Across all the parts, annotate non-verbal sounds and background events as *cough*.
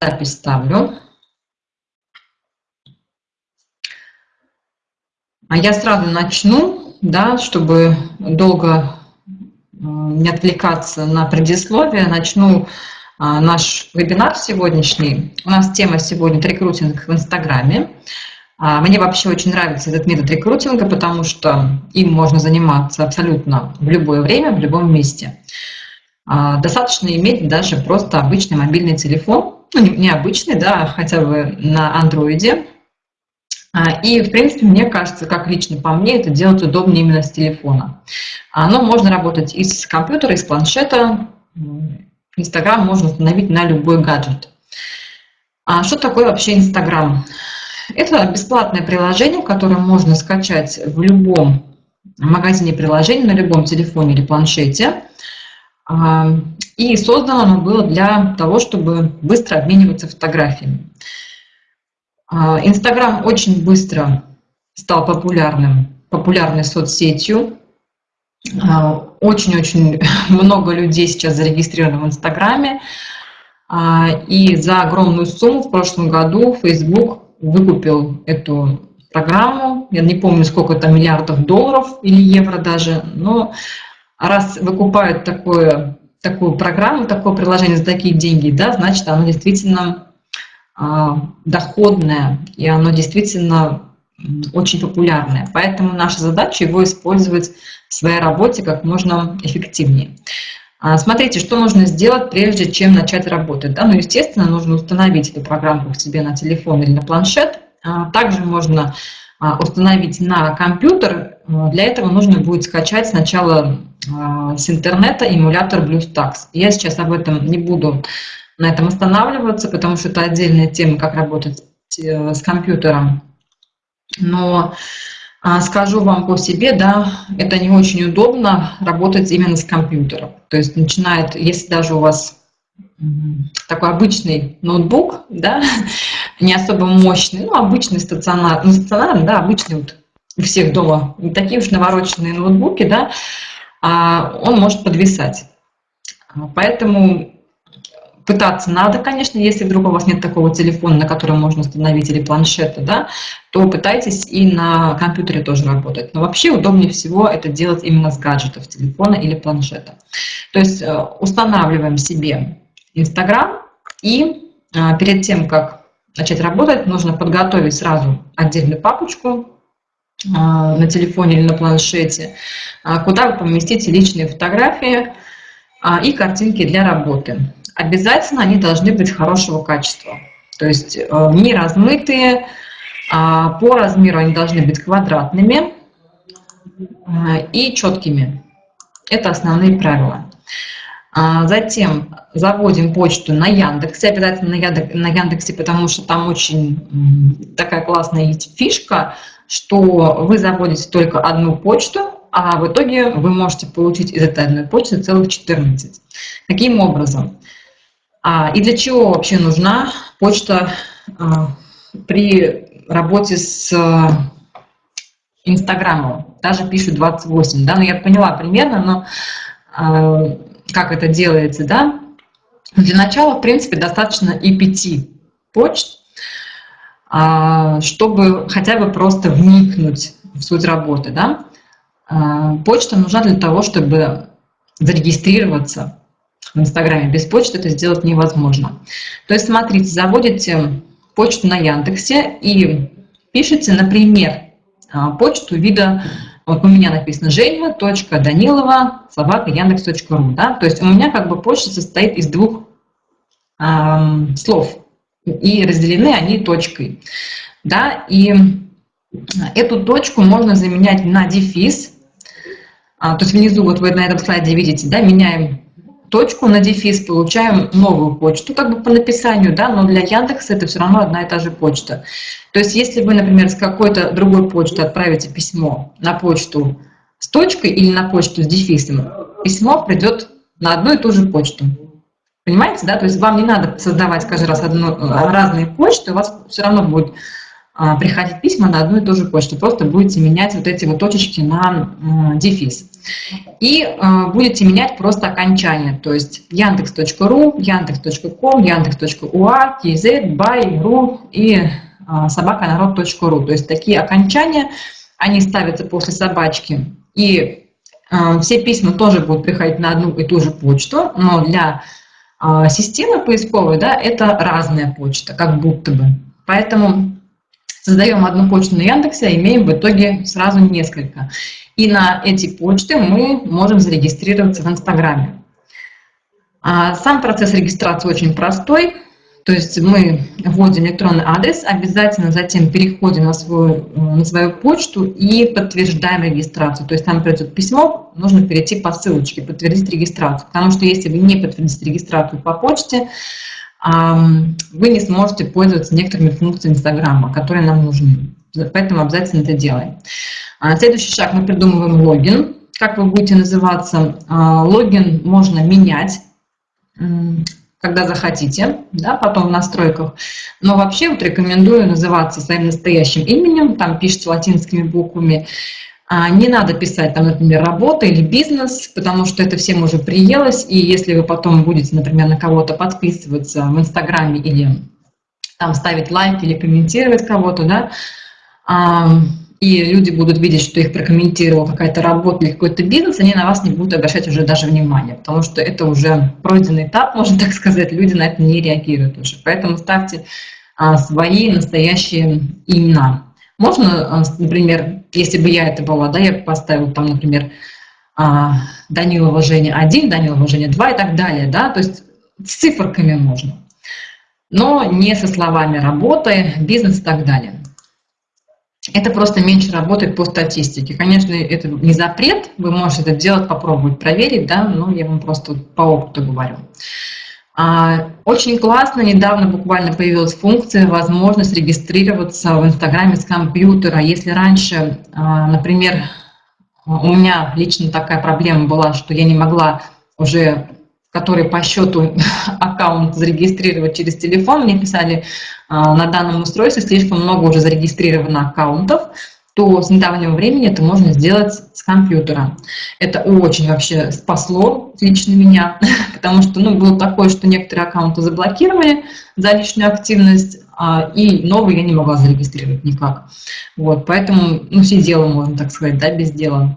запись ставлю. А я сразу начну, да, чтобы долго не отвлекаться на предисловие, начну а, наш вебинар сегодняшний. У нас тема сегодня «Рекрутинг в Инстаграме». А, мне вообще очень нравится этот метод рекрутинга, потому что им можно заниматься абсолютно в любое время, в любом месте. А, достаточно иметь даже просто обычный мобильный телефон, ну, не обычный, да, хотя бы на андроиде. А, и, в принципе, мне кажется, как лично по мне, это делать удобнее именно с телефона. Но можно работать и с компьютера, и с планшета. Инстаграм можно установить на любой гаджет. А что такое вообще Инстаграм? Это бесплатное приложение, которое можно скачать в любом магазине приложений, на любом телефоне или планшете. А, и создано оно было для того, чтобы быстро обмениваться фотографиями. А, Инстаграм очень быстро стал популярным, популярной соцсетью. А, очень-очень *laughs* много людей сейчас зарегистрировано в Инстаграме. И за огромную сумму в прошлом году Facebook выкупил эту программу. Я не помню, сколько это миллиардов долларов или евро даже, но раз выкупают такое, такую программу, такое приложение за такие деньги, да, значит, оно действительно а, доходное, и оно действительно очень популярное. Поэтому наша задача его использовать в своей работе как можно эффективнее. А, смотрите, что нужно сделать, прежде чем начать работать. Да? Ну, естественно, нужно установить эту программу к себе на телефон или на планшет. А, также можно а, установить на компьютер. Для этого нужно будет скачать сначала с интернета эмулятор BlueStacks. Я сейчас об этом не буду на этом останавливаться, потому что это отдельная тема, как работать э, с компьютером. Но а, скажу вам по себе, да, это не очень удобно работать именно с компьютером. То есть начинает, если даже у вас такой обычный ноутбук, да, *laughs* не особо мощный, ну, обычный стационар, ну, стационарный, да, обычный вот у всех дома, не такие уж навороченные ноутбуки, да, а он может подвисать. Поэтому пытаться надо, конечно, если вдруг у вас нет такого телефона, на котором можно установить, или планшета, да, то пытайтесь и на компьютере тоже работать. Но вообще удобнее всего это делать именно с гаджетов, телефона или планшета. То есть э, устанавливаем себе Инстаграм, и э, перед тем, как начать работать, нужно подготовить сразу отдельную папочку э, на телефоне или на планшете, куда вы поместите личные фотографии и картинки для работы обязательно они должны быть хорошего качества. То есть э, не размытые, а по размеру они должны быть квадратными и четкими. Это основные правила. А затем заводим почту на Яндексе, обязательно на Яндексе, потому что там очень такая классная есть фишка, что вы заводите только одну почту, а в итоге вы можете получить из этой одной почты целых 14. Каким образом? А, и для чего вообще нужна почта а, при работе с а, Инстаграмом? Даже пишут 28, да, но ну, я поняла примерно, но как это делается, да? Для начала, в принципе, достаточно и пяти почт, чтобы хотя бы просто вникнуть в суть работы, да? Почта нужна для того, чтобы зарегистрироваться в Инстаграме. Без почты это сделать невозможно. То есть, смотрите, заводите почту на Яндексе и пишите, например, а, почту вида, вот у меня написано женя.данилова собака яндекс.ру, да, то есть у меня как бы почта состоит из двух э, слов, и разделены они точкой, да, и эту точку можно заменять на дефис, а, то есть внизу, вот вы на этом слайде видите, да, меняем точку на дефис, получаем новую почту, как бы по написанию, да, но для Яндекса это все равно одна и та же почта. То есть если вы, например, с какой-то другой почты отправите письмо на почту с точкой или на почту с дефисом, письмо придет на одну и ту же почту. Понимаете, да? То есть вам не надо создавать каждый раз одну, разные почты, у вас все равно будет приходить письма на одну и ту же почту. Просто будете менять вот эти вот точечки на дефис. И а, будете менять просто окончание, то есть яндекс.ру, яндекс.ком, яндекс.уа, kz, ру и а, собаканарод.ру. То есть такие окончания, они ставятся после собачки. И все письма тоже будут приходить на одну и ту же почту, но для системы поисковой да, это разная почта, как будто бы. Поэтому создаем одну почту на Яндексе, а имеем в итоге сразу несколько. И на эти почты мы можем зарегистрироваться в Инстаграме. А сам процесс регистрации очень простой. То есть мы вводим электронный адрес, обязательно затем переходим на свою, на свою почту и подтверждаем регистрацию. То есть там придет письмо, нужно перейти по ссылочке, подтвердить регистрацию. Потому что если вы не подтвердите регистрацию по почте, вы не сможете пользоваться некоторыми функциями Инстаграма, которые нам нужны. Поэтому обязательно это делаем. А, следующий шаг, мы придумываем логин. Как вы будете называться? А, логин можно менять, когда захотите, да, потом в настройках. Но вообще вот рекомендую называться своим настоящим именем, там пишите латинскими буквами. А, не надо писать там, например, работа или бизнес, потому что это всем уже приелось, и если вы потом будете, например, на кого-то подписываться в Инстаграме или там ставить лайк или комментировать кого-то, да, и люди будут видеть, что их прокомментировала какая-то работа или какой-то бизнес, они на вас не будут обращать уже даже внимания, потому что это уже пройденный этап, можно *laughs* так сказать, люди на это не реагируют уже. Поэтому ставьте а, свои настоящие имена. Можно, а, например, если бы я это была, да, я бы поставила там, например, Данилова Женя 1, Данилова Женя 2 и так далее, да, то есть с циферками можно, но не со словами работы, бизнес и так далее. Это просто меньше работает по статистике. Конечно, это не запрет, вы можете это делать, попробовать, проверить, да, но я вам просто по опыту говорю. А, очень классно, недавно буквально появилась функция, возможность регистрироваться в Инстаграме с компьютера. Если раньше, а, например, у меня лично такая проблема была, что я не могла уже который по счету *laughs* аккаунт зарегистрировать через телефон, мне писали а, на данном устройстве слишком много уже зарегистрировано аккаунтов, то с недавнего времени это можно сделать с компьютера. Это очень вообще спасло лично меня, *laughs* потому что ну, было такое, что некоторые аккаунты заблокировали за лишнюю активность, а, и новые я не могла зарегистрировать никак. Вот, поэтому ну, сидела, можно так сказать, да, без дела.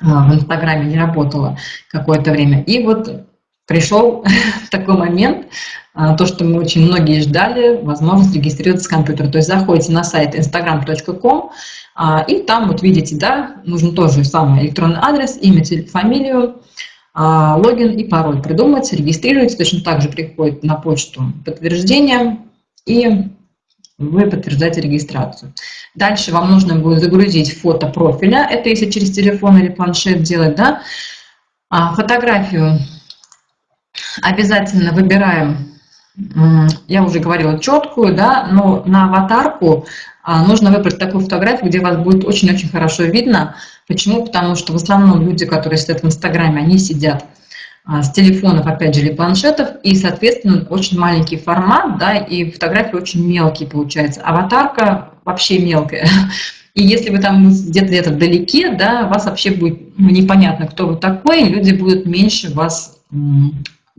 А, в Инстаграме не работала какое-то время. И вот пришел *laughs* такой момент, а, то, что мы очень многие ждали, возможность регистрироваться с компьютера. То есть заходите на сайт instagram.com, а, и там вот видите, да, нужен тоже самый электронный адрес, имя, фамилию, логин и пароль придумать, регистрируете, точно так же приходит на почту подтверждение, и вы подтверждаете регистрацию. Дальше вам нужно будет загрузить фото профиля, это если через телефон или планшет делать, да. А, фотографию обязательно выбираем, я уже говорила, четкую, да, но на аватарку а, нужно выбрать такую фотографию, где вас будет очень-очень хорошо видно. Почему? Потому что в основном люди, которые сидят в Инстаграме, они сидят а, с телефонов, опять же, или планшетов, и, соответственно, очень маленький формат, да, и фотографии очень мелкие получаются. Аватарка вообще мелкая. *laughs* И если вы там где-то где-то вдалеке, да, вас вообще будет непонятно, кто вы такой, люди будут меньше вас,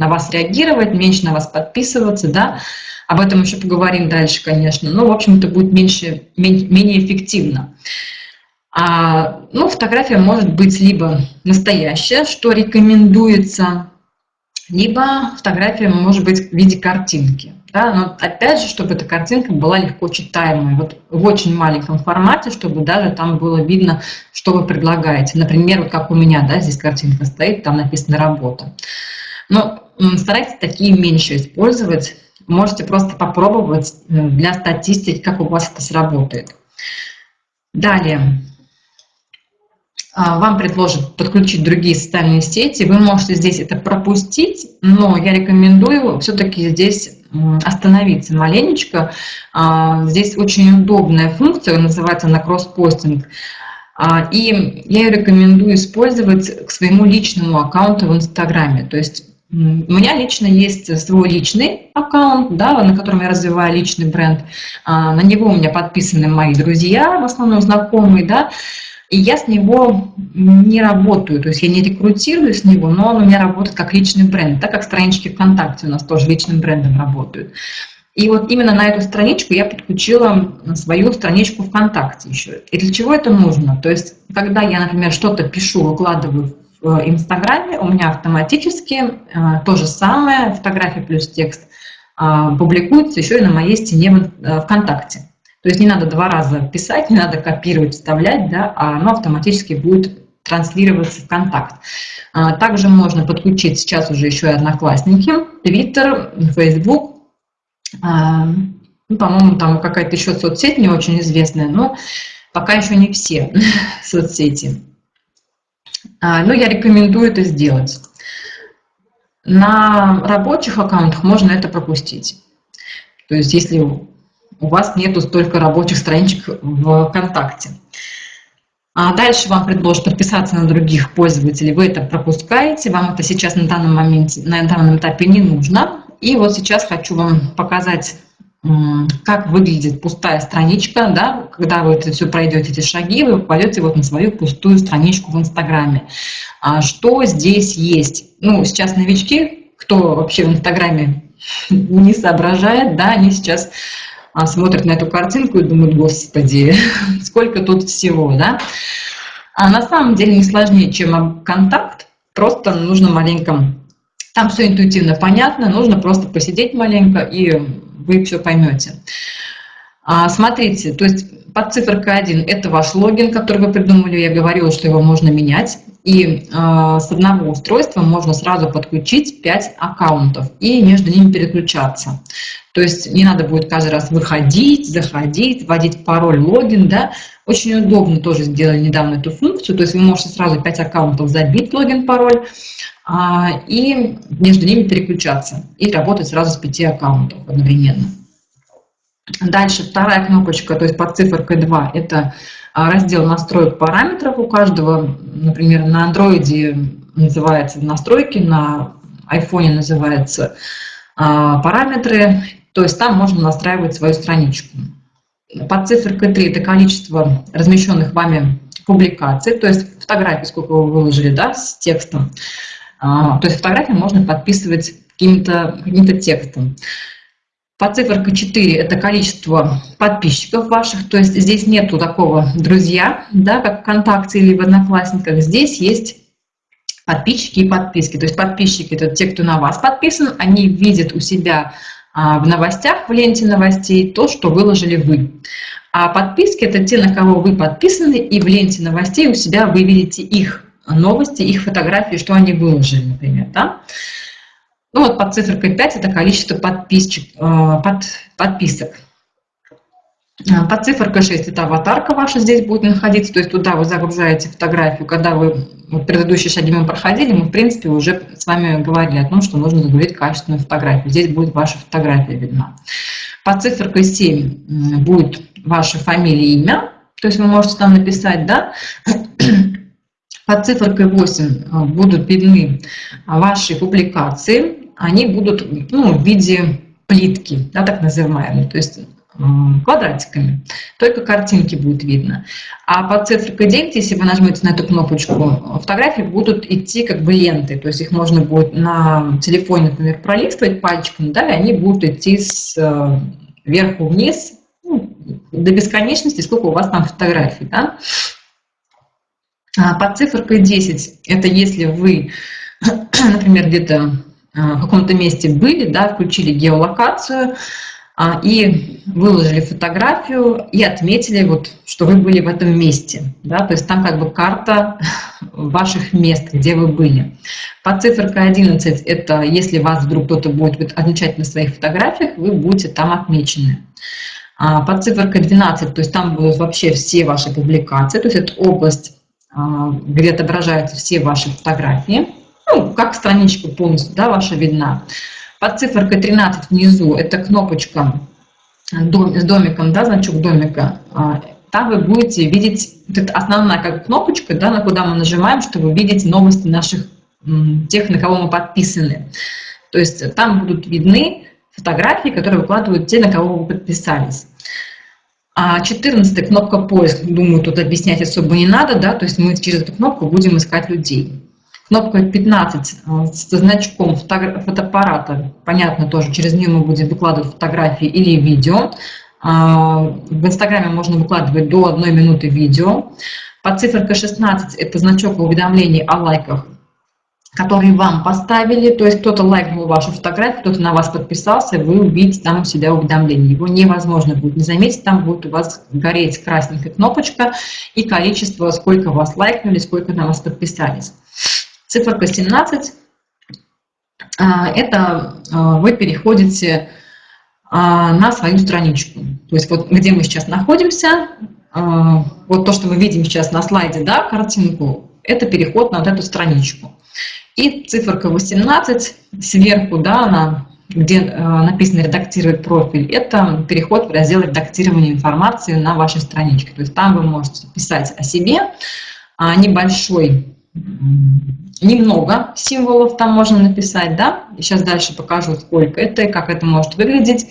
на вас реагировать, меньше на вас подписываться, да, об этом еще поговорим дальше, конечно, но, в общем, это будет меньше, менее эффективно. А, ну, фотография может быть либо настоящая, что рекомендуется, либо фотография может быть в виде картинки. Да? Но опять же, чтобы эта картинка была легко читаемой, вот в очень маленьком формате, чтобы даже там было видно, что вы предлагаете. Например, вот как у меня, да, здесь картинка стоит, там написано «работа». Но старайтесь такие меньше использовать. Можете просто попробовать э, для статистики, как у вас это сработает. Далее. А, вам предложат подключить другие социальные сети, вы можете здесь это пропустить, но я рекомендую все-таки здесь остановиться маленечко. А, здесь очень удобная функция, называется она кросс-постинг. А, и я ее рекомендую использовать к своему личному аккаунту в Инстаграме. То есть У меня лично есть свой личный аккаунт, да, на котором я развиваю личный бренд. А, на него у меня подписаны мои друзья, в основном знакомые, да, и я с него не работаю, то есть я не рекрутирую с него, но он у меня работает как личный бренд, так как странички ВКонтакте у нас тоже личным брендом работают. И вот именно на эту страничку я подключила свою страничку ВКонтакте еще. И для чего это нужно? То есть, когда я, например, что-то пишу, выкладываю Инстаграме, у меня автоматически э, то же самое, фотография плюс текст, э, публикуется еще и на моей стене э, ВКонтакте. То есть не надо два раза писать, не надо копировать, вставлять, да, а оно автоматически будет транслироваться в контакт. А, также можно подключить сейчас уже еще и одноклассники, Twitter, Facebook. А, ну, по-моему, там какая-то еще соцсеть не очень известная, но пока еще не все *laughs* соцсети. А, но я рекомендую это сделать. На рабочих аккаунтах можно это пропустить. То есть если у вас нету столько рабочих страничек в ВКонтакте. А дальше вам предложат подписаться на других пользователей, вы это пропускаете, вам это сейчас на данном моменте, на данном этапе не нужно. И вот сейчас хочу вам показать, как выглядит пустая страничка, да, когда вы это все пройдете, эти шаги, вы попадете вот на свою пустую страничку в Инстаграме. А что здесь есть? Ну, сейчас новички, кто вообще в Инстаграме *laughs* не соображает, да, они сейчас а, смотрят на эту картинку и думают, господи, *laughs* сколько тут всего, да? А на самом деле не сложнее, чем контакт, просто нужно маленько, там все интуитивно понятно, нужно просто посидеть маленько, и вы все поймете. А, смотрите, то есть под циферкой 1 это ваш логин, который вы придумали, я говорила, что его можно менять. И э, с одного устройства можно сразу подключить 5 аккаунтов и между ними переключаться. То есть не надо будет каждый раз выходить, заходить, вводить пароль, логин, да. Очень удобно тоже сделали недавно эту функцию, то есть вы можете сразу 5 аккаунтов забить, логин, пароль, а, и между ними переключаться, и работать сразу с 5 аккаунтов одновременно. Дальше вторая кнопочка, то есть под циферкой 2, это а, раздел настроек параметров у каждого. Например, на андроиде называется настройки, на айфоне называется а, параметры. То есть там можно настраивать свою страничку. Под циферкой 3 это количество размещенных вами публикаций, то есть фотографии, сколько вы выложили да, с текстом. А, то есть фотографии можно подписывать каким-то каким, -то, текстом. По циферка 4 это количество подписчиков ваших, то есть здесь нету такого друзья, да, как ВКонтакте или в Одноклассниках. Здесь есть подписчики и подписки. То есть подписчики – это те, кто на вас подписан, они видят у себя в новостях, в ленте новостей то, что выложили вы. А подписки – это те, на кого вы подписаны, и в ленте новостей у себя вы видите их новости, их фотографии, что они выложили, например. Да? Ну вот под цифрой 5 это количество подписчик, э, под, подписок. Э, под цифрой 6 это аватарка ваша здесь будет находиться, то есть туда вы загружаете фотографию. Когда вы вот предыдущие шаги проходили, мы в принципе уже с вами говорили о том, что нужно загрузить качественную фотографию. Здесь будет ваша фотография видна. Под цифрой 7 будет ваша фамилия и имя, то есть вы можете там написать, да, *clears throat* под цифрой 8 э, будут видны ваши публикации, они будут ну, в виде плитки, да, так называемые, то есть квадратиками. Только картинки будет видно. А под цифрой 9, если вы нажмете на эту кнопочку, фотографии будут идти как бы ленты. То есть их можно будет на телефоне, например, пролистывать пальчиком, да, и они будут идти с э, вверху вниз ну, до бесконечности, сколько у вас там фотографий. Да? А под цифрой 10, это если вы, *clears throat* например, где-то а, в каком-то месте были, да, включили геолокацию и выложили фотографию и отметили, вот, что вы были в этом месте. Да, то есть там как бы карта *laughs* ваших мест, где вы были. По циферке 11 это если вас вдруг кто-то будет отмечать на своих фотографиях, вы будете там отмечены. А под циферкой 12, то есть там будут вообще все ваши публикации, то есть это область, где отображаются все ваши фотографии ну, как страничка полностью, да, ваша видна. Под циферкой 13 внизу это кнопочка дом, с домиком, да, значок домика. А, там вы будете видеть, это основная как кнопочка, да, на куда мы нажимаем, чтобы видеть новости наших тех, на кого мы подписаны. То есть там будут видны фотографии, которые выкладывают те, на кого вы подписались. А 14 кнопка поиск, думаю, тут объяснять особо не надо, да, то есть мы через эту кнопку будем искать людей. Кнопка 15 э, со значком фотоаппарата, понятно тоже, через нее мы будем выкладывать фотографии или видео. А, в Инстаграме можно выкладывать до одной минуты видео. Под циферкой 16 это значок уведомлений о лайках которые вам поставили, то есть кто-то лайкнул вашу фотографию, кто-то на вас подписался, вы увидите там у себя уведомление. Его невозможно будет не заметить, там будет у вас гореть красненькая кнопочка и количество, сколько вас лайкнули, сколько на вас подписались. Циферка 17 а, – это а, вы переходите а, на свою страничку. То есть вот где мы сейчас находимся, вот то, что мы видим сейчас на слайде, да, картинку, это переход на вот эту страничку. И циферка 18 сверху, да, она, где написано «редактировать профиль», это переход в раздел редактирования информации на вашей страничке. То есть там вы можете писать о себе, небольшой, немного символов там можно написать, да, сейчас дальше покажу, сколько это и как это может выглядеть.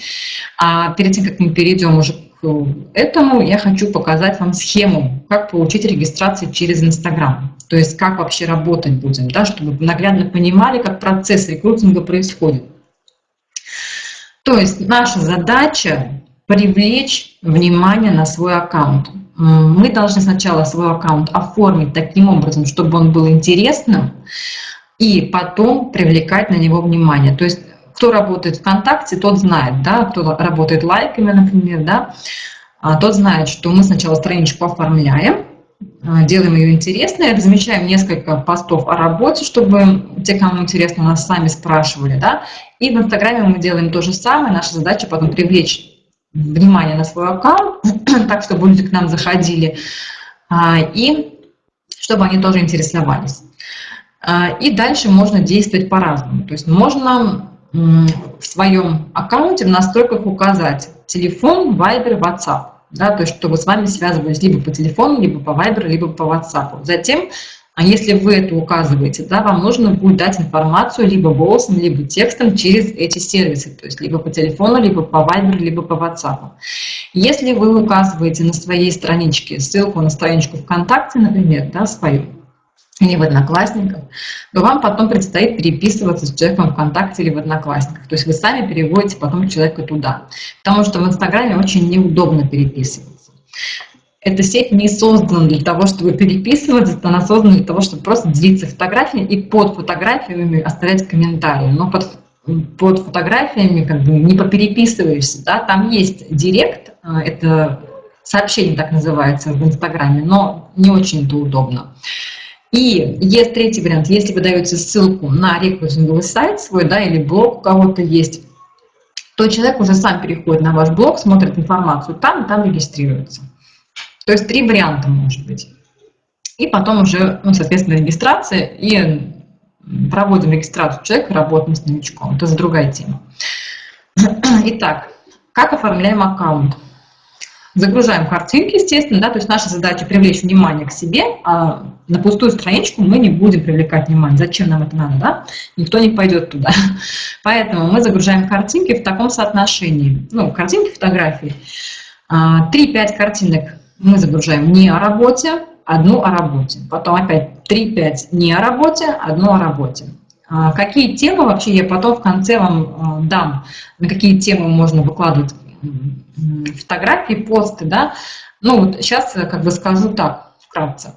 А перед тем, как мы перейдем уже к этому, я хочу показать вам схему, как получить регистрацию через Инстаграм. То есть как вообще работать будем, да, чтобы вы наглядно понимали, как процесс рекрутинга происходит. То есть наша задача привлечь внимание на свой аккаунт. Мы должны сначала свой аккаунт оформить таким образом, чтобы он был интересным, и потом привлекать на него внимание. То есть кто работает ВКонтакте, тот знает, да, кто работает лайками, например, да, а тот знает, что мы сначала страничку оформляем, а, делаем ее интересной, размещаем несколько постов о работе, чтобы те, кому интересно, нас сами спрашивали, да, и в Инстаграме мы делаем то же самое, наша задача потом привлечь внимание на свой аккаунт, *clears throat* так, чтобы люди к нам заходили, а, и чтобы они тоже интересовались. А, и дальше можно действовать по-разному, то есть можно в своем аккаунте в настройках указать телефон, Viber, WhatsApp да, то есть чтобы с вами связывались либо по телефону, либо по Viber, либо по WhatsApp. Затем, а если вы это указываете, да, вам нужно будет дать информацию либо голосом, либо текстом через эти сервисы, то есть либо по телефону, либо по Viber, либо по WhatsApp. Если вы указываете на своей страничке ссылку на страничку ВКонтакте, например, да, свою, или в Одноклассниках, то вам потом предстоит переписываться с человеком ВКонтакте или в Одноклассниках. То есть вы сами переводите потом человека туда. Потому что в Инстаграме очень неудобно переписываться. Эта сеть не создана для того, чтобы переписываться, она создана для того, чтобы просто делиться фотографиями и под фотографиями оставлять комментарии. Но под, под фотографиями как бы не попереписываешься. Да? Там есть директ, э, это сообщение так называется в Инстаграме, но не очень это удобно. И есть третий вариант, если вы даете ссылку на рекрутинговый сайт свой, да, или блог у кого-то есть, то человек уже сам переходит на ваш блог, смотрит информацию там, и там регистрируется. То есть три варианта может быть. И потом уже, ну, соответственно, регистрация и проводим регистрацию человека, работаем с новичком. Это другая тема. *clears throat* Итак, как оформляем аккаунт? Загружаем картинки, естественно, да, то есть наша задача привлечь внимание к себе, а на пустую страничку мы не будем привлекать внимание. Зачем нам это надо, да? Никто не пойдет туда. *laughs* Поэтому мы загружаем картинки в таком соотношении. Ну, картинки, фотографии. 3-5 а, картинок мы загружаем не о работе, одну о работе. Потом опять 3-5 не о работе, одну о работе. А, какие темы вообще я потом в конце вам а, дам, на какие темы можно выкладывать фотографии, посты, да. Ну вот сейчас как бы скажу так, вкратце.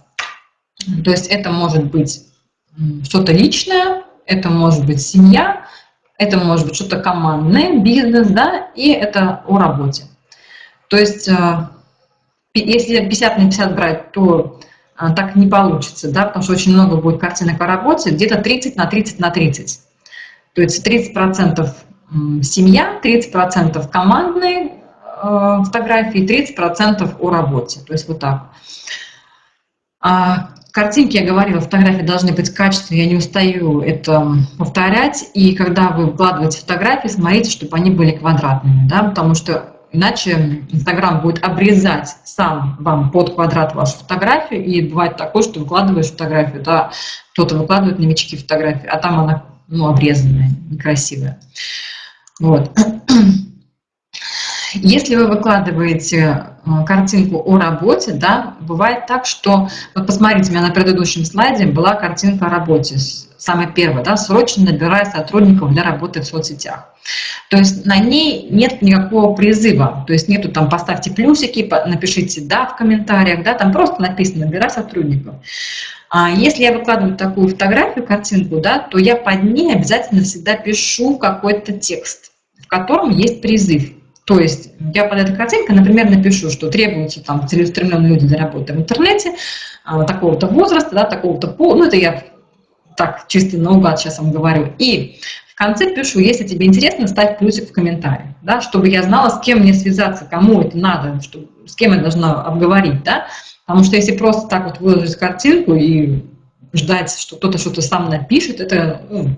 То есть это может быть что-то личное, это может быть семья, это может быть что-то командное, бизнес, да, и это о работе. То есть э, если 50 на 50 брать, то э, так не получится, да, потому что очень много будет картинок о работе, где-то 30 на 30 на 30. То есть 30% семья, 30% командные, Э, фотографии, 30% о работе. То есть вот так. А картинки, я говорила, фотографии должны быть качественные, я не устаю это повторять. И когда вы выкладываете фотографии, смотрите, чтобы они были квадратными, да, потому что иначе Инстаграм будет обрезать сам вам под квадрат вашу фотографию, и бывает такое, что выкладываешь фотографию, да, кто-то выкладывает новички фотографии, а там она ну, обрезанная, некрасивая. Вот. Если вы выкладываете э, картинку о работе, да, бывает так, что, вот посмотрите, у меня на предыдущем слайде была картинка о работе, самая первая, да, срочно набирая сотрудников для работы в соцсетях. То есть на ней нет никакого призыва, то есть нету там поставьте плюсики, напишите да в комментариях, да, там просто написано набирай сотрудников. А если я выкладываю такую фотографию, картинку, да, то я под ней обязательно всегда пишу какой-то текст, в котором есть призыв. То есть я под этой картинкой, например, напишу, что требуются там целеустремленные люди для работы в интернете, а, такого-то возраста, да, такого-то пола, ну это я так чисто наугад сейчас вам говорю. И в конце пишу, если тебе интересно, ставь плюсик в комментариях, да, чтобы я знала, с кем мне связаться, кому это надо, чтобы, с кем я должна обговорить, да, потому что если просто так вот выложить картинку и ждать, что кто-то что-то сам напишет, это ну,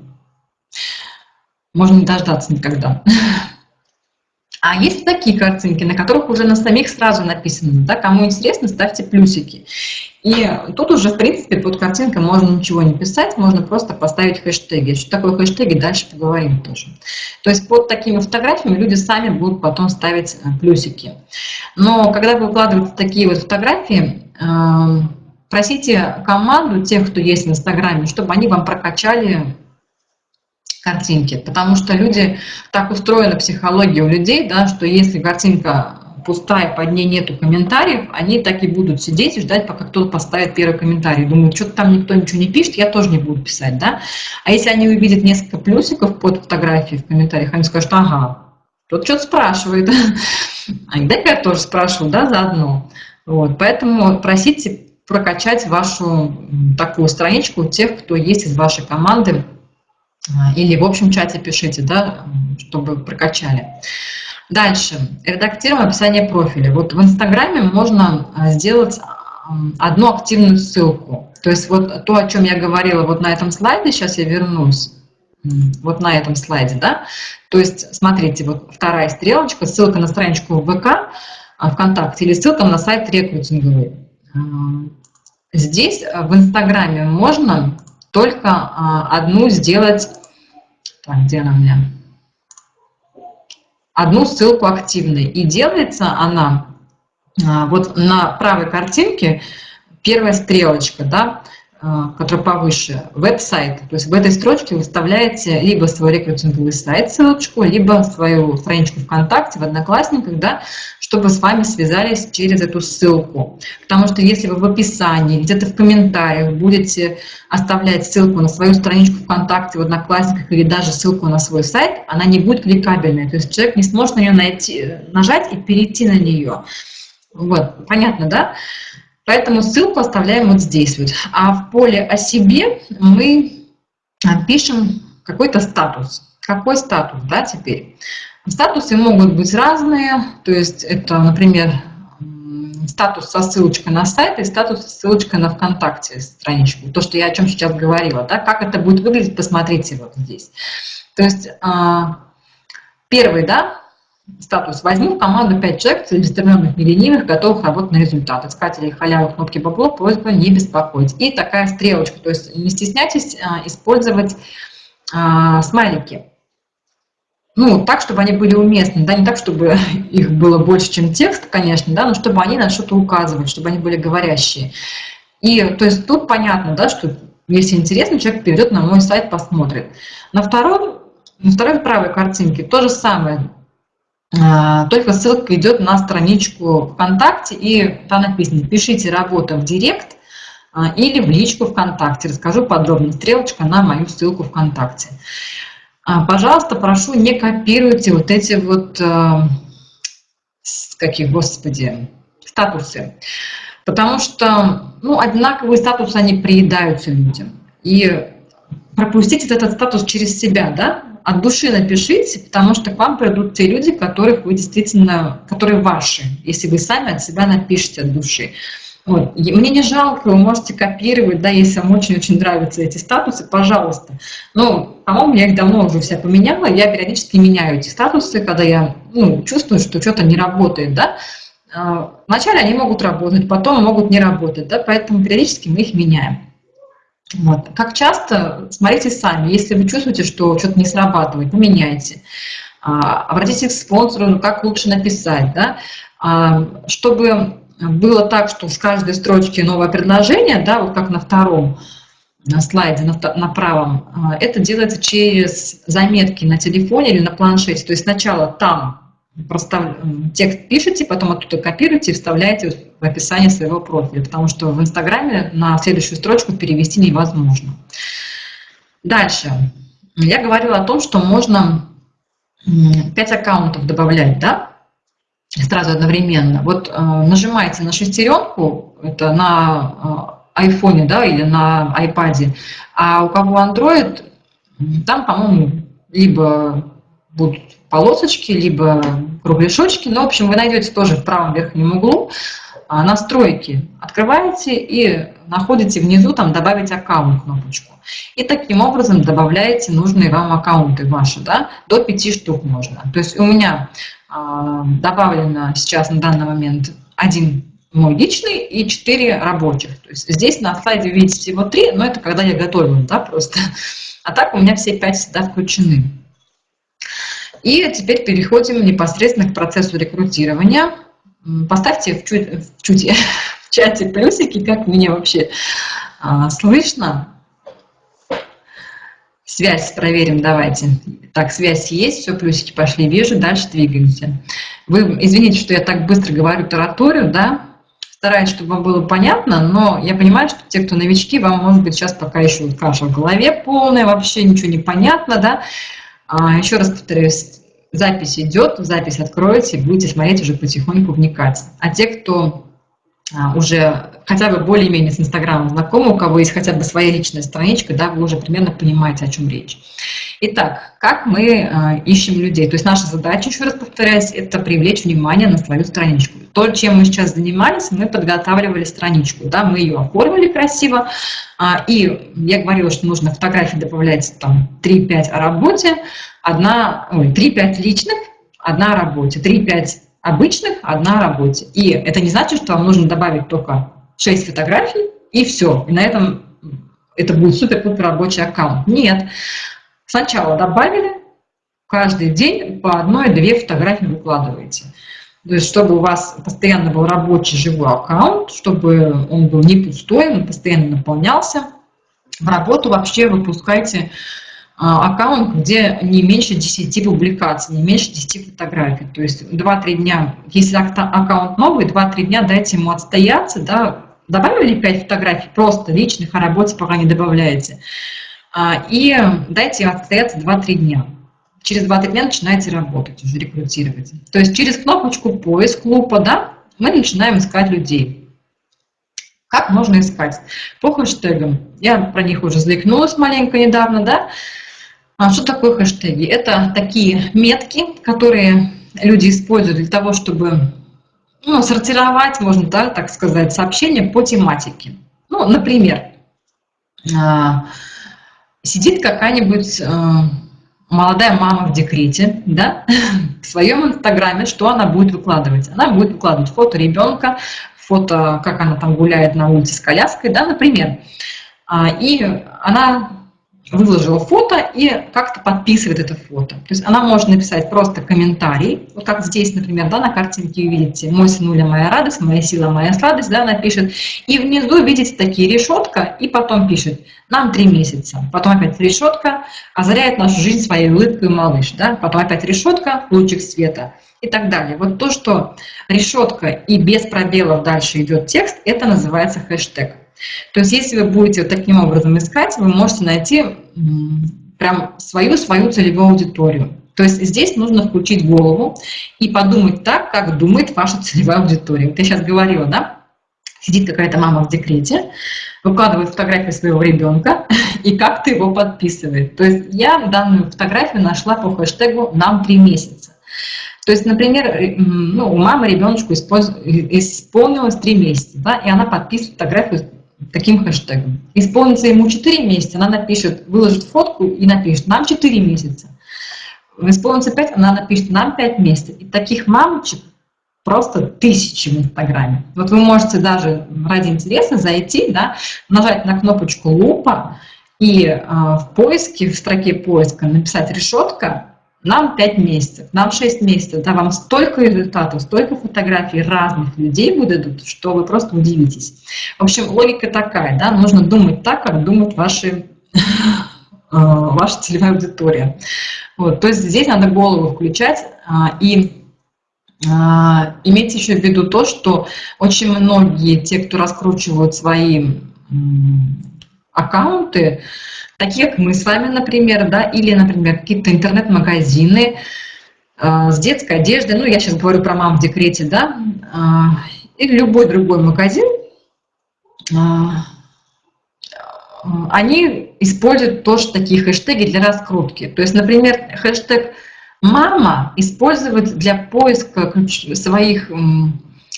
можно не дождаться никогда. *laughs* А есть такие картинки, на которых уже на самих сразу написано, да, кому интересно, ставьте плюсики. И тут уже, в принципе, под картинкой можно ничего не писать, можно просто поставить хэштеги. Что такое хэштеги, дальше поговорим тоже. То есть под такими фотографиями люди сами будут потом ставить э, плюсики. Но когда вы выкладываете такие вот фотографии, эм, просите команду, тех, кто есть в Инстаграме, чтобы они вам прокачали картинки, потому что люди, так устроена психология у людей, да, что если картинка пустая, под ней нету комментариев, они так и будут сидеть и ждать, пока кто-то поставит первый комментарий. Думают, что-то там никто ничего не пишет, я тоже не буду писать, да. А если они увидят несколько плюсиков под фотографией в комментариях, они скажут, ага, кто-то что-то спрашивает. *laughs* А дай-ка я тоже спрашиваю, да, заодно. Вот, поэтому просите прокачать вашу такую страничку тех, кто есть из вашей команды, или в общем чате пишите, да, чтобы прокачали. Дальше. Редактируем описание профиля. Вот в Инстаграме можно а, сделать одну активную ссылку. То есть вот то, о чем я говорила вот на этом слайде, сейчас я вернусь, вот на этом слайде, да. То есть смотрите, вот вторая стрелочка, ссылка на страничку ВК, а, ВКонтакте или ссылка на сайт рекрутинговый. Здесь в Инстаграме можно только а, одну сделать, так, где она у меня? Одну ссылку активной. И делается она а, вот на правой картинке, первая стрелочка, да, который повыше, веб-сайт. То есть в этой строчке вы вставляете либо свой рекрутинговый сайт, ссылочку, либо свою страничку ВКонтакте, в Одноклассниках, да, чтобы с вами связались через эту ссылку. Потому что если вы в описании, где-то в комментариях будете оставлять ссылку на свою страничку ВКонтакте, в Одноклассниках или даже ссылку на свой сайт, она не будет кликабельной. То есть человек не сможет на нее найти, нажать и перейти на нее. Вот, понятно, да? Поэтому ссылку оставляем вот здесь вот. А в поле о себе мы а, пишем какой-то статус. Какой статус, да, теперь? Статусы могут быть разные, то есть это, например, статус со ссылочкой на сайт и статус со ссылочкой на ВКонтакте страничку. То, что я о чем сейчас говорила, да, как это будет выглядеть, посмотрите вот здесь. То есть а, первый, да, статус «Возьму в команду 5 человек, целеустремленных, неленивых, готовых работать на результат. Искателей халявы, кнопки бабло, просьба не беспокоить». И такая стрелочка, то есть не стесняйтесь а, использовать а, смайлики. Ну, так, чтобы они были уместны, да, не так, чтобы *laughs* их было больше, чем текст, конечно, да, но чтобы они на что-то указывали, чтобы они были говорящие. И, то есть, тут понятно, да, что если интересно, человек перейдет на мой сайт, посмотрит. На второй, на второй правой картинке то же самое, только ссылка идет на страничку ВКонтакте, и там написано «Пишите работу в Директ» а, или в личку ВКонтакте. Расскажу подробно. Стрелочка на мою ссылку ВКонтакте. А, пожалуйста, прошу, не копируйте вот эти вот, какие, господи, статусы. Потому что, ну, одинаковые статусы, они приедаются людям. И пропустить этот статус через себя, да, от души напишите, потому что к вам придут те люди, которых вы действительно, которые ваши, если вы сами от себя напишите от души. Вот. Мне не жалко, вы можете копировать, да, если вам очень-очень нравятся эти статусы, пожалуйста. Но, по-моему, я их давно уже все поменяла, я периодически меняю эти статусы, когда я ну, чувствую, что что-то не работает, да. А, вначале они могут работать, потом могут не работать, да, поэтому периодически мы их меняем. Вот. Как часто, смотрите сами, если вы чувствуете, что что-то не срабатывает, поменяйте. А, обратитесь к спонсору, ну, как лучше написать, да, а, чтобы было так, что с каждой строчки новое предложение, да, вот как на втором на слайде, на, на правом, а, это делается через заметки на телефоне или на планшете. То есть сначала там простав... текст пишете, потом оттуда копируете и вставляете в описание своего профиля, потому что в Инстаграме на следующую строчку перевести невозможно. Дальше. Я говорила о том, что можно 5 аккаунтов добавлять, да, сразу одновременно. Вот э, нажимаете на шестеренку, это на э, айфоне, да, или на айпаде, а у кого Android, там, по-моему, либо будут полосочки, либо кругляшочки, но, в общем, вы найдете тоже в правом верхнем углу а, настройки. Открываете и находите внизу там «Добавить аккаунт» кнопочку. И таким образом добавляете нужные вам аккаунты ваши, да, до 5 штук можно. То есть у меня а, добавлено сейчас на данный момент один мой личный и четыре рабочих. То есть здесь на слайде видите всего три, но это когда я готовила, да, просто. А так у меня все пять всегда включены. И теперь переходим непосредственно к процессу рекрутирования. Поставьте в, чуть, в, чуть, *laughs* в чате плюсики, как меня вообще а, слышно. Связь проверим, давайте. Так, связь есть, все, плюсики пошли, вижу, дальше двигаемся. Вы извините, что я так быстро говорю тараторию, да, стараюсь, чтобы вам было понятно, но я понимаю, что те, кто новички, вам, может быть, сейчас пока еще каша в голове полная, вообще ничего не понятно, да. А, еще раз повторюсь, запись идет, запись откроете, будете смотреть уже потихоньку вникать. А те, кто уже хотя бы более-менее с Инстаграмом знакомы, у кого есть хотя бы своя личная страничка, да, вы уже примерно понимаете, о чем речь. Итак, как мы э, ищем людей? То есть наша задача, еще раз повторяюсь, это привлечь внимание на свою страничку. То, чем мы сейчас занимались, мы подготавливали страничку, да, мы ее оформили красиво, э, и я говорила, что нужно фотографии добавлять там 3-5 о работе, одна, ой, 3-5 личных, одна о работе, 3-5 обычных, одна работе. И это не значит, что вам нужно добавить только 6 фотографий, и все. И на этом это будет супер-пупер рабочий аккаунт. Нет. Сначала добавили, каждый день по одной-две фотографии выкладываете. То есть, чтобы у вас постоянно был рабочий живой аккаунт, чтобы он был не пустой, он постоянно наполнялся. В работу вообще выпускайте аккаунт, где не меньше 10 публикаций, не меньше 10 фотографий. То есть 2-3 дня, если аккаунт новый, 2-3 дня дайте ему отстояться, да, добавили 5 фотографий, просто личных о работе пока не добавляете, а, и дайте отстояться 2-3 дня. Через 2-3 дня начинаете работать, уже рекрутировать. То есть через кнопочку поиск лупа, да, мы начинаем искать людей. Как можно искать? По хэштегам. Я про них уже заикнулась маленько недавно, да. А что такое хэштеги? Это такие метки, которые люди используют для того, чтобы ну, сортировать, можно да, так сказать, сообщения по тематике. Ну, например, а, сидит какая-нибудь а, молодая мама в декрете, да, *laughs* в своем инстаграме, что она будет выкладывать? Она будет выкладывать фото ребенка, фото, как она там гуляет на улице с коляской, да, например. А, и она выложила фото и как-то подписывает это фото. То есть она может написать просто комментарий, вот как здесь, например, да, на картинке вы видите, «Мой сынуля, моя радость, моя сила, моя сладость», да, она пишет. И внизу видите такие решетка, и потом пишет «Нам три месяца». Потом опять решетка, озаряет нашу жизнь своей улыбкой малыш, да, потом опять решетка, лучик света и так далее. Вот то, что решетка и без пробелов дальше идет текст, это называется хэштег. То есть если вы будете вот таким образом искать, вы можете найти прям свою-свою целевую аудиторию. То есть здесь нужно включить голову и подумать так, как думает ваша целевая аудитория. Вот я сейчас говорила, да? Сидит какая-то мама в декрете, выкладывает фотографию своего ребенка *laughs* и как-то его подписывает. То есть я данную фотографию нашла по хэштегу «Нам три месяца». То есть, например, э, ну, у мамы ребеночку исполнилось 3 месяца, да, и она подписывает фотографию таким хэштегом. Исполнится ему 4 месяца, она напишет, выложит фотку и напишет, нам 4 месяца. Исполнится 5, она напишет, нам 5 месяцев. И таких мамочек просто тысячи в Инстаграме. Вот вы можете даже ради интереса зайти, да, нажать на кнопочку «Лупа» и э, в поиске, в строке поиска написать «Решетка», нам 5 месяцев, нам 6 месяцев, да, вам столько результатов, столько фотографий разных людей выдадут, что вы просто удивитесь. В общем, логика такая, да, нужно думать так, как думают ваши, э, ваша целевая аудитория. Вот, то есть здесь надо голову включать а, и а, имейте еще в виду то, что очень многие, те, кто раскручивают свои аккаунты, такие как мы с вами, например, да, или, например, какие-то интернет-магазины э, с детской одеждой, ну, я сейчас говорю про мам в декрете, да, э, или любой другой магазин, э, они используют тоже такие хэштеги для раскрутки. То есть, например, хэштег «мама» использовать для поиска своих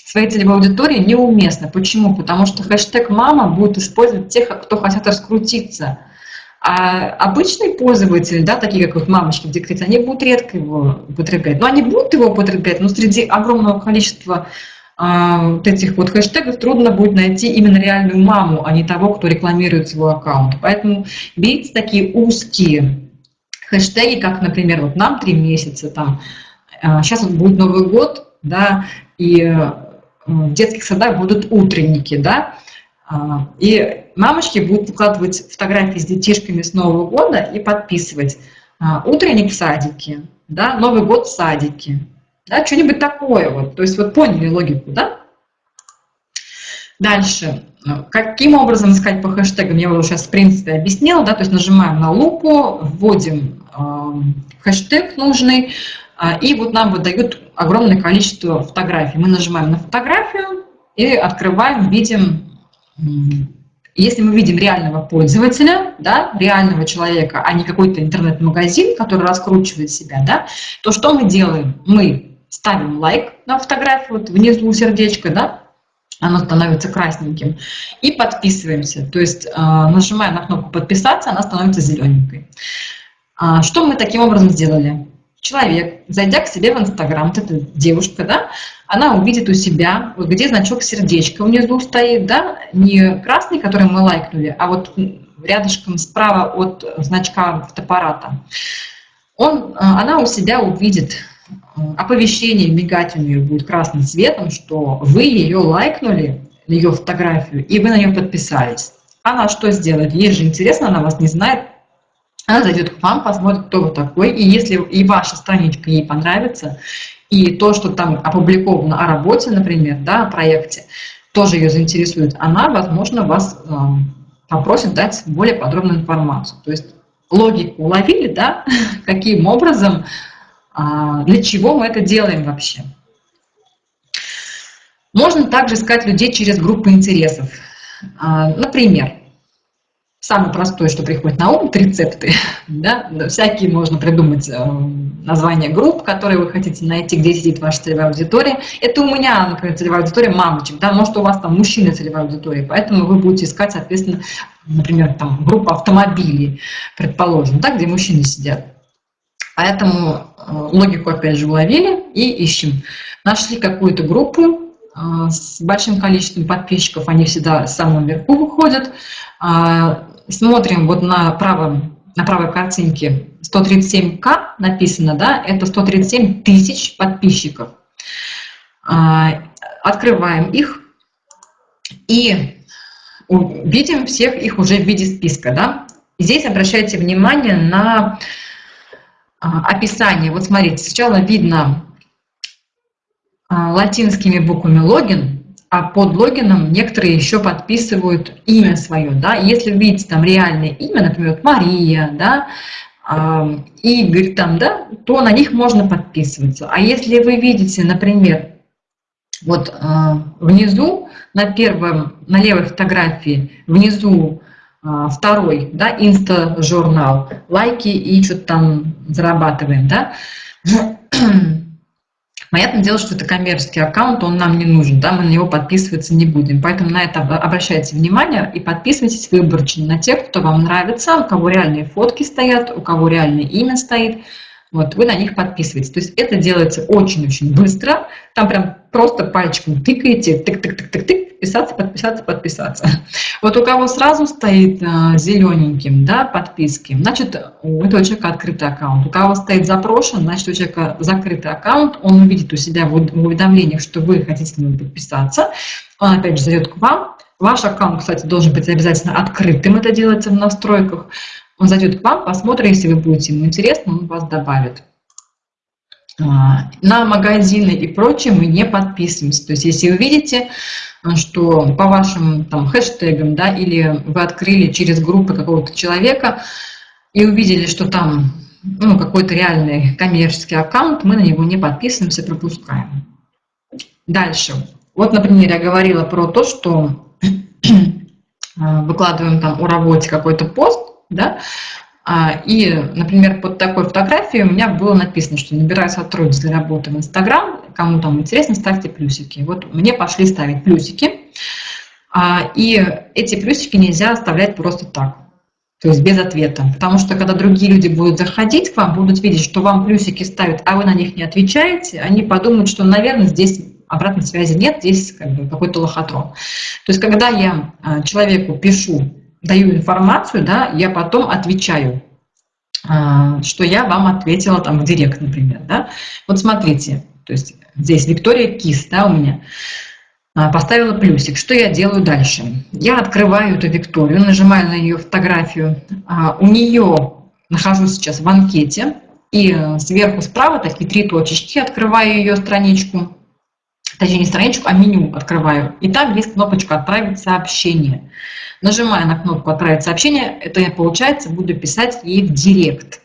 своей целевой аудитории неуместно. Почему? Потому что хэштег «мама» будет использовать тех, кто хотят раскрутиться. А обычные пользователи, да, такие как вот мамочки в декрете, они будут редко его употреблять. Но они будут его употреблять, но среди огромного количества а, вот этих вот хэштегов трудно будет найти именно реальную маму, а не того, кто рекламирует свой аккаунт. Поэтому берите такие узкие хэштеги, как, например, вот нам три месяца, там, сейчас вот будет Новый год, да, и в детских садах будут утренники, да, а, и мамочки будут выкладывать фотографии с детишками с Нового года и подписывать а, утренник в садике, да, Новый год в садике, да, что-нибудь такое вот. То есть вот поняли логику, да? Дальше. Каким образом искать по хэштегам, я уже сейчас в принципе объяснила, да, то есть нажимаем на лупу, вводим э, хэштег нужный, и вот нам выдают огромное количество фотографий. Мы нажимаем на фотографию и открываем, видим если мы видим реального пользователя, да, реального человека, а не какой-то интернет-магазин, который раскручивает себя, да, то что мы делаем? Мы ставим лайк на фотографию, вот внизу сердечко, да, оно становится красненьким, и подписываемся. То есть э, нажимая на кнопку «Подписаться», она становится зелененькой. А, что мы таким образом сделали? Человек, зайдя к себе в Инстаграм, вот эта девушка, да, она увидит у себя, вот где значок сердечко внизу стоит, да, не красный, который мы лайкнули, а вот рядышком справа от значка фотоаппарата. Он, а, она у себя увидит э, оповещение, мигать у нее будет красным цветом, что вы ее лайкнули, ее фотографию, и вы на нее подписались. Она что сделает? Ей же интересно, она вас не знает, она зайдет к вам, посмотрит, кто вы такой, и если и ваша страничка ей понравится, и то, что там опубликовано о работе, например, да, о проекте, тоже ее заинтересует, она, возможно, вас э, попросит дать более подробную информацию. То есть логику уловили, да, *laughs* каким образом, э, для чего мы это делаем вообще. Можно также искать людей через группы интересов. Э, например, Самое простое, что приходит на ум, рецепты. *laughs* Да? Всякие можно придумать э, названия групп, которые вы хотите найти, где сидит ваша целевая аудитория. Это у меня, например, целевая аудитория мамочек, да? может у вас там мужчина целевая аудитория, поэтому вы будете искать, соответственно, например, там группа автомобилей, предположим, да, где мужчины сидят. Поэтому э, логику опять же уловили и ищем. Нашли какую-то группу, э, с большим количеством подписчиков, они всегда в самом верху выходят, смотрим вот на правом, на правой картинке 137к написано, да, это 137 тысяч подписчиков. А, открываем их и видим всех их уже в виде списка, да. Здесь обращайте внимание на а, описание. Вот смотрите, сначала видно а, латинскими буквами логин, а под логином некоторые еще подписывают имя свое, да, если видите там реальное имя, например, Мария, да, Игорь там, да, то на них можно подписываться. А если вы видите, например, вот а, внизу, на первом, на левой фотографии, внизу а, второй, да, инста-журнал, лайки и что-то там зарабатываем, да, *clears throat* Понятное дело, что это коммерческий аккаунт, он нам не нужен, да, мы на него подписываться не будем. Поэтому на это обращайте внимание и подписывайтесь выборочно на тех, кто вам нравится, у кого реальные фотки стоят, у кого реальное имя стоит. Вот, вы на них подписываетесь. То есть это делается очень-очень быстро. Там прям просто пальчиком тыкаете, тык-тык-тык-тык-тык, подписаться, подписаться, подписаться. Вот у кого сразу стоит а, зелененьким, да, подписки, значит, у этого человека открытый аккаунт. У кого стоит запрошен, значит, у человека закрытый аккаунт, он увидит у себя в уведомлениях, что вы хотите на него подписаться, он опять же зайдет к вам, Ваш аккаунт, кстати, должен быть обязательно открытым, это делается в настройках. Он зайдет к вам, посмотрит, если вы будете ему интересно, он вас добавит. А, на магазины и прочее мы не подписываемся. То есть если вы видите, что по вашим там, хэштегам, да, или вы открыли через группы какого-то человека и увидели, что там ну, какой-то реальный коммерческий аккаунт, мы на него не подписываемся, пропускаем. Дальше. Вот, например, я говорила про то, что выкладываем там о работе какой-то пост, да, а, и, например, под такой фотографией у меня было написано, что набираю сотрудниц для работы в Инстаграм, кому там интересно, ставьте плюсики. Вот мне пошли ставить плюсики, а, и эти плюсики нельзя оставлять просто так, то есть без ответа. Потому что когда другие люди будут заходить к вам, будут видеть, что вам плюсики ставят, а вы на них не отвечаете, они подумают, что, наверное, здесь обратной связи нет, здесь как бы какой-то лохотрон. То есть когда я а, человеку пишу даю информацию, да, я потом отвечаю, а, что я вам ответила там в директ, например, да. Вот смотрите, то есть здесь Виктория Кис, да, у меня а, поставила плюсик. Что я делаю дальше? Я открываю эту Викторию, нажимаю на ее фотографию. А, у нее нахожусь сейчас в анкете, и сверху справа такие три точечки, открываю ее страничку, точнее не страничку, а меню открываю. И там есть кнопочка «Отправить сообщение». Нажимая на кнопку «Отправить сообщение», это я, получается, буду писать ей в директ.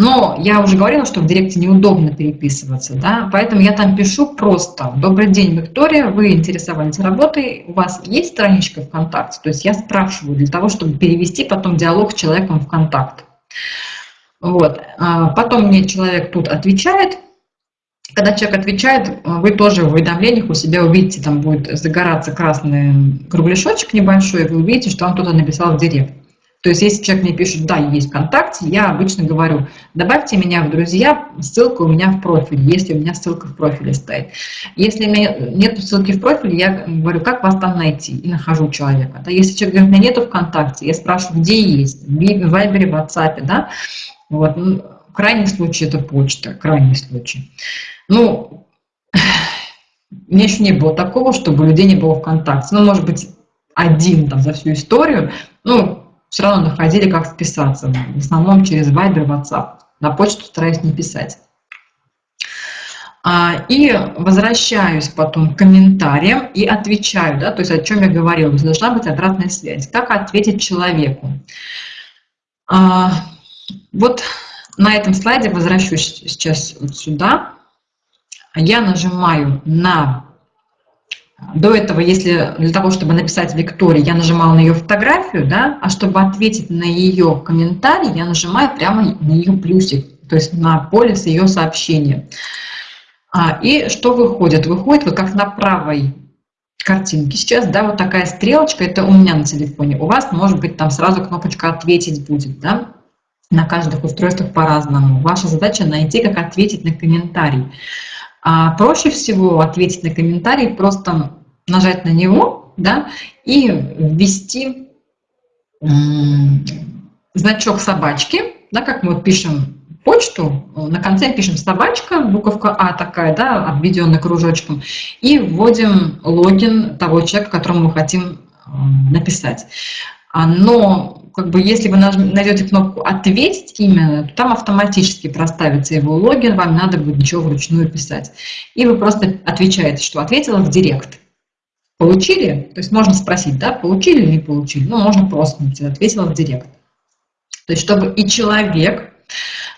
Но я уже говорила, что в директе неудобно переписываться, да, поэтому я там пишу просто «Добрый день, Виктория, вы интересовались работой, у вас есть страничка ВКонтакте?» То есть я спрашиваю для того, чтобы перевести потом диалог с человеком в контакт. Вот. А потом мне человек тут отвечает – когда человек отвечает, вы тоже в уведомлениях у себя увидите, там будет загораться красный кругляшочек небольшой, и вы увидите, что он кто-то написал в директ. То есть, если человек мне пишет, да, есть ВКонтакте, я обычно говорю, добавьте меня в друзья, ссылка у меня в профиле, если у меня ссылка в профиле стоит. Если у меня нет ссылки в профиле, я говорю, как вас там найти, и нахожу человека. Да, если человек говорит, у меня нету ВКонтакте, я спрашиваю, где есть, в Вайбере, в WhatsApp, да, вот, ну, крайний случай это почта, крайний случай. Ну, у меня еще не было такого, чтобы людей не было ВКонтакте. Ну, может быть, один там за всю историю, ну, все равно находили, как списаться. В основном через Viber, WhatsApp. На почту стараюсь не писать. А, и возвращаюсь потом к комментариям и отвечаю, да, то есть о чем я говорила, должна быть обратная связь. Как ответить человеку? А, вот на этом слайде возвращусь сейчас вот сюда я нажимаю на... До этого, если для того, чтобы написать Виктории, я нажимала на ее фотографию, да, а чтобы ответить на ее комментарий, я нажимаю прямо на ее плюсик, то есть на поле с ее сообщением. А, и что выходит? Выходит вот как на правой картинке сейчас, да, вот такая стрелочка, это у меня на телефоне. У вас, может быть, там сразу кнопочка «Ответить» будет, да, на каждых устройствах по-разному. Ваша задача найти, как ответить на комментарий. А проще всего ответить на комментарий, просто нажать на него да, и ввести значок собачки, да, как мы пишем почту, на конце пишем собачка, буковка А такая, да, обведенная кружочком, и вводим логин того человека, которому мы хотим написать. А, но как бы, если вы найдете кнопку «Ответить» именно, то там автоматически проставится его логин, вам надо будет ничего вручную писать. И вы просто отвечаете, что ответила в директ. Получили? То есть можно спросить, да, получили или не получили? Ну, можно просто написать, ответила в директ. То есть чтобы и человек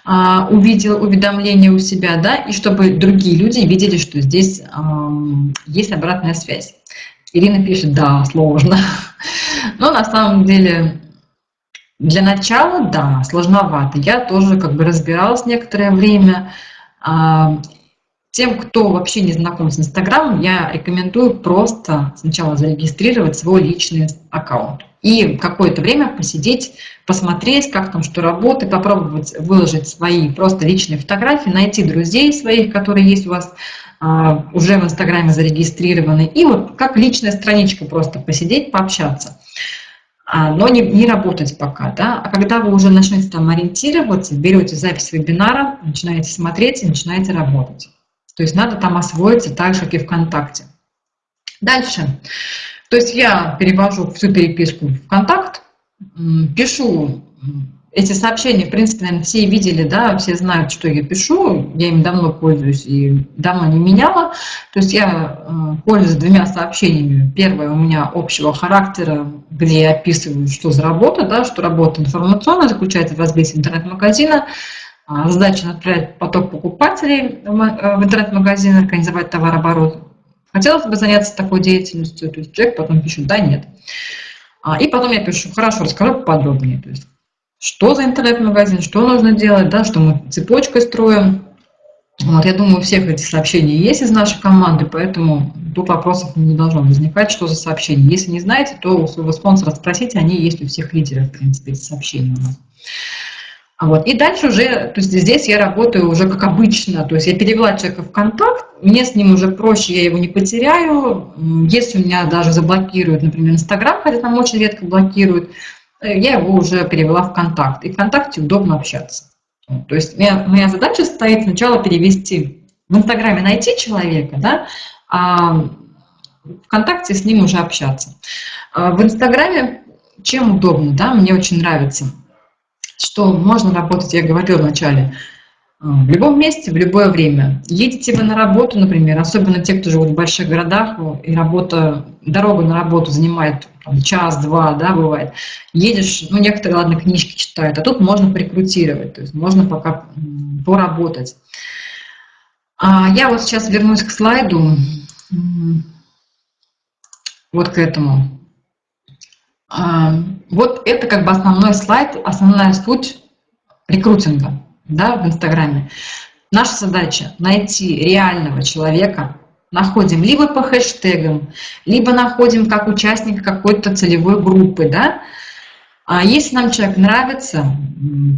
а, увидел уведомление у себя, да, и чтобы другие люди видели, что здесь а, есть обратная связь. Ирина пишет, да, сложно. *laughs* Но на самом деле для начала, да, сложновато. Я тоже как бы разбиралась некоторое время. А, тем, кто вообще не знаком с Инстаграмом, я рекомендую просто сначала зарегистрировать свой личный аккаунт и какое-то время посидеть, посмотреть, как там что работает, попробовать выложить свои просто личные фотографии, найти друзей своих, которые есть у вас а, уже в Инстаграме зарегистрированы, и вот как личная страничка просто посидеть, пообщаться. А, но не, не работать пока, да, а когда вы уже начнете там ориентироваться, берете запись вебинара, начинаете смотреть и начинаете работать. То есть надо там освоиться так же, как и ВКонтакте. Дальше. То есть я перевожу всю переписку в контакт, пишу эти сообщения, в принципе, наверное, все видели, да, все знают, что я пишу, я им давно пользуюсь и давно не меняла. То есть я э, пользуюсь двумя сообщениями. Первое у меня общего характера, где описываю, что за работа, да, что работа информационная заключается в развитии интернет-магазина, а, задача направить поток покупателей в э, интернет-магазин, организовать товарооборот. Хотелось бы заняться такой деятельностью, то есть человек потом пишет «да», «нет». А, и потом я пишу «хорошо, расскажу подробнее», то есть что за интернет-магазин, что нужно делать, да, что мы цепочкой строим. Вот, я думаю, у всех эти сообщения есть из нашей команды, поэтому тут вопросов не должно возникать, что за сообщения. Если не знаете, то у своего спонсора спросите, они есть у всех лидеров, в принципе, эти сообщения у нас. Вот. И дальше уже, то есть здесь я работаю уже как обычно, то есть я перевела человека в контакт, мне с ним уже проще, я его не потеряю. Если у меня даже заблокируют, например, Инстаграм, хотя там очень редко блокируют, э, я его уже перевела в контакт. И ВКонтакте удобно общаться. То есть моя, моя задача стоит сначала перевести, в Инстаграме найти человека, да, а ВКонтакте с ним уже общаться. А в Инстаграме чем удобно, да, мне очень нравится – что можно работать, я говорила вначале, в любом месте, в любое время. Едете вы на работу, например, особенно те, кто живут в больших городах, и работа, дорога на работу занимает час-два, да, бывает. Едешь, ну, некоторые, ладно, книжки читают, а тут можно прикрутировать, то есть можно пока поработать. А я вот сейчас вернусь к слайду, вот к этому. А, вот это как бы основной слайд, основная суть рекрутинга да, в Инстаграме. Наша задача – найти реального человека, находим либо по хэштегам, либо находим как участника какой-то целевой группы, да. А если нам человек нравится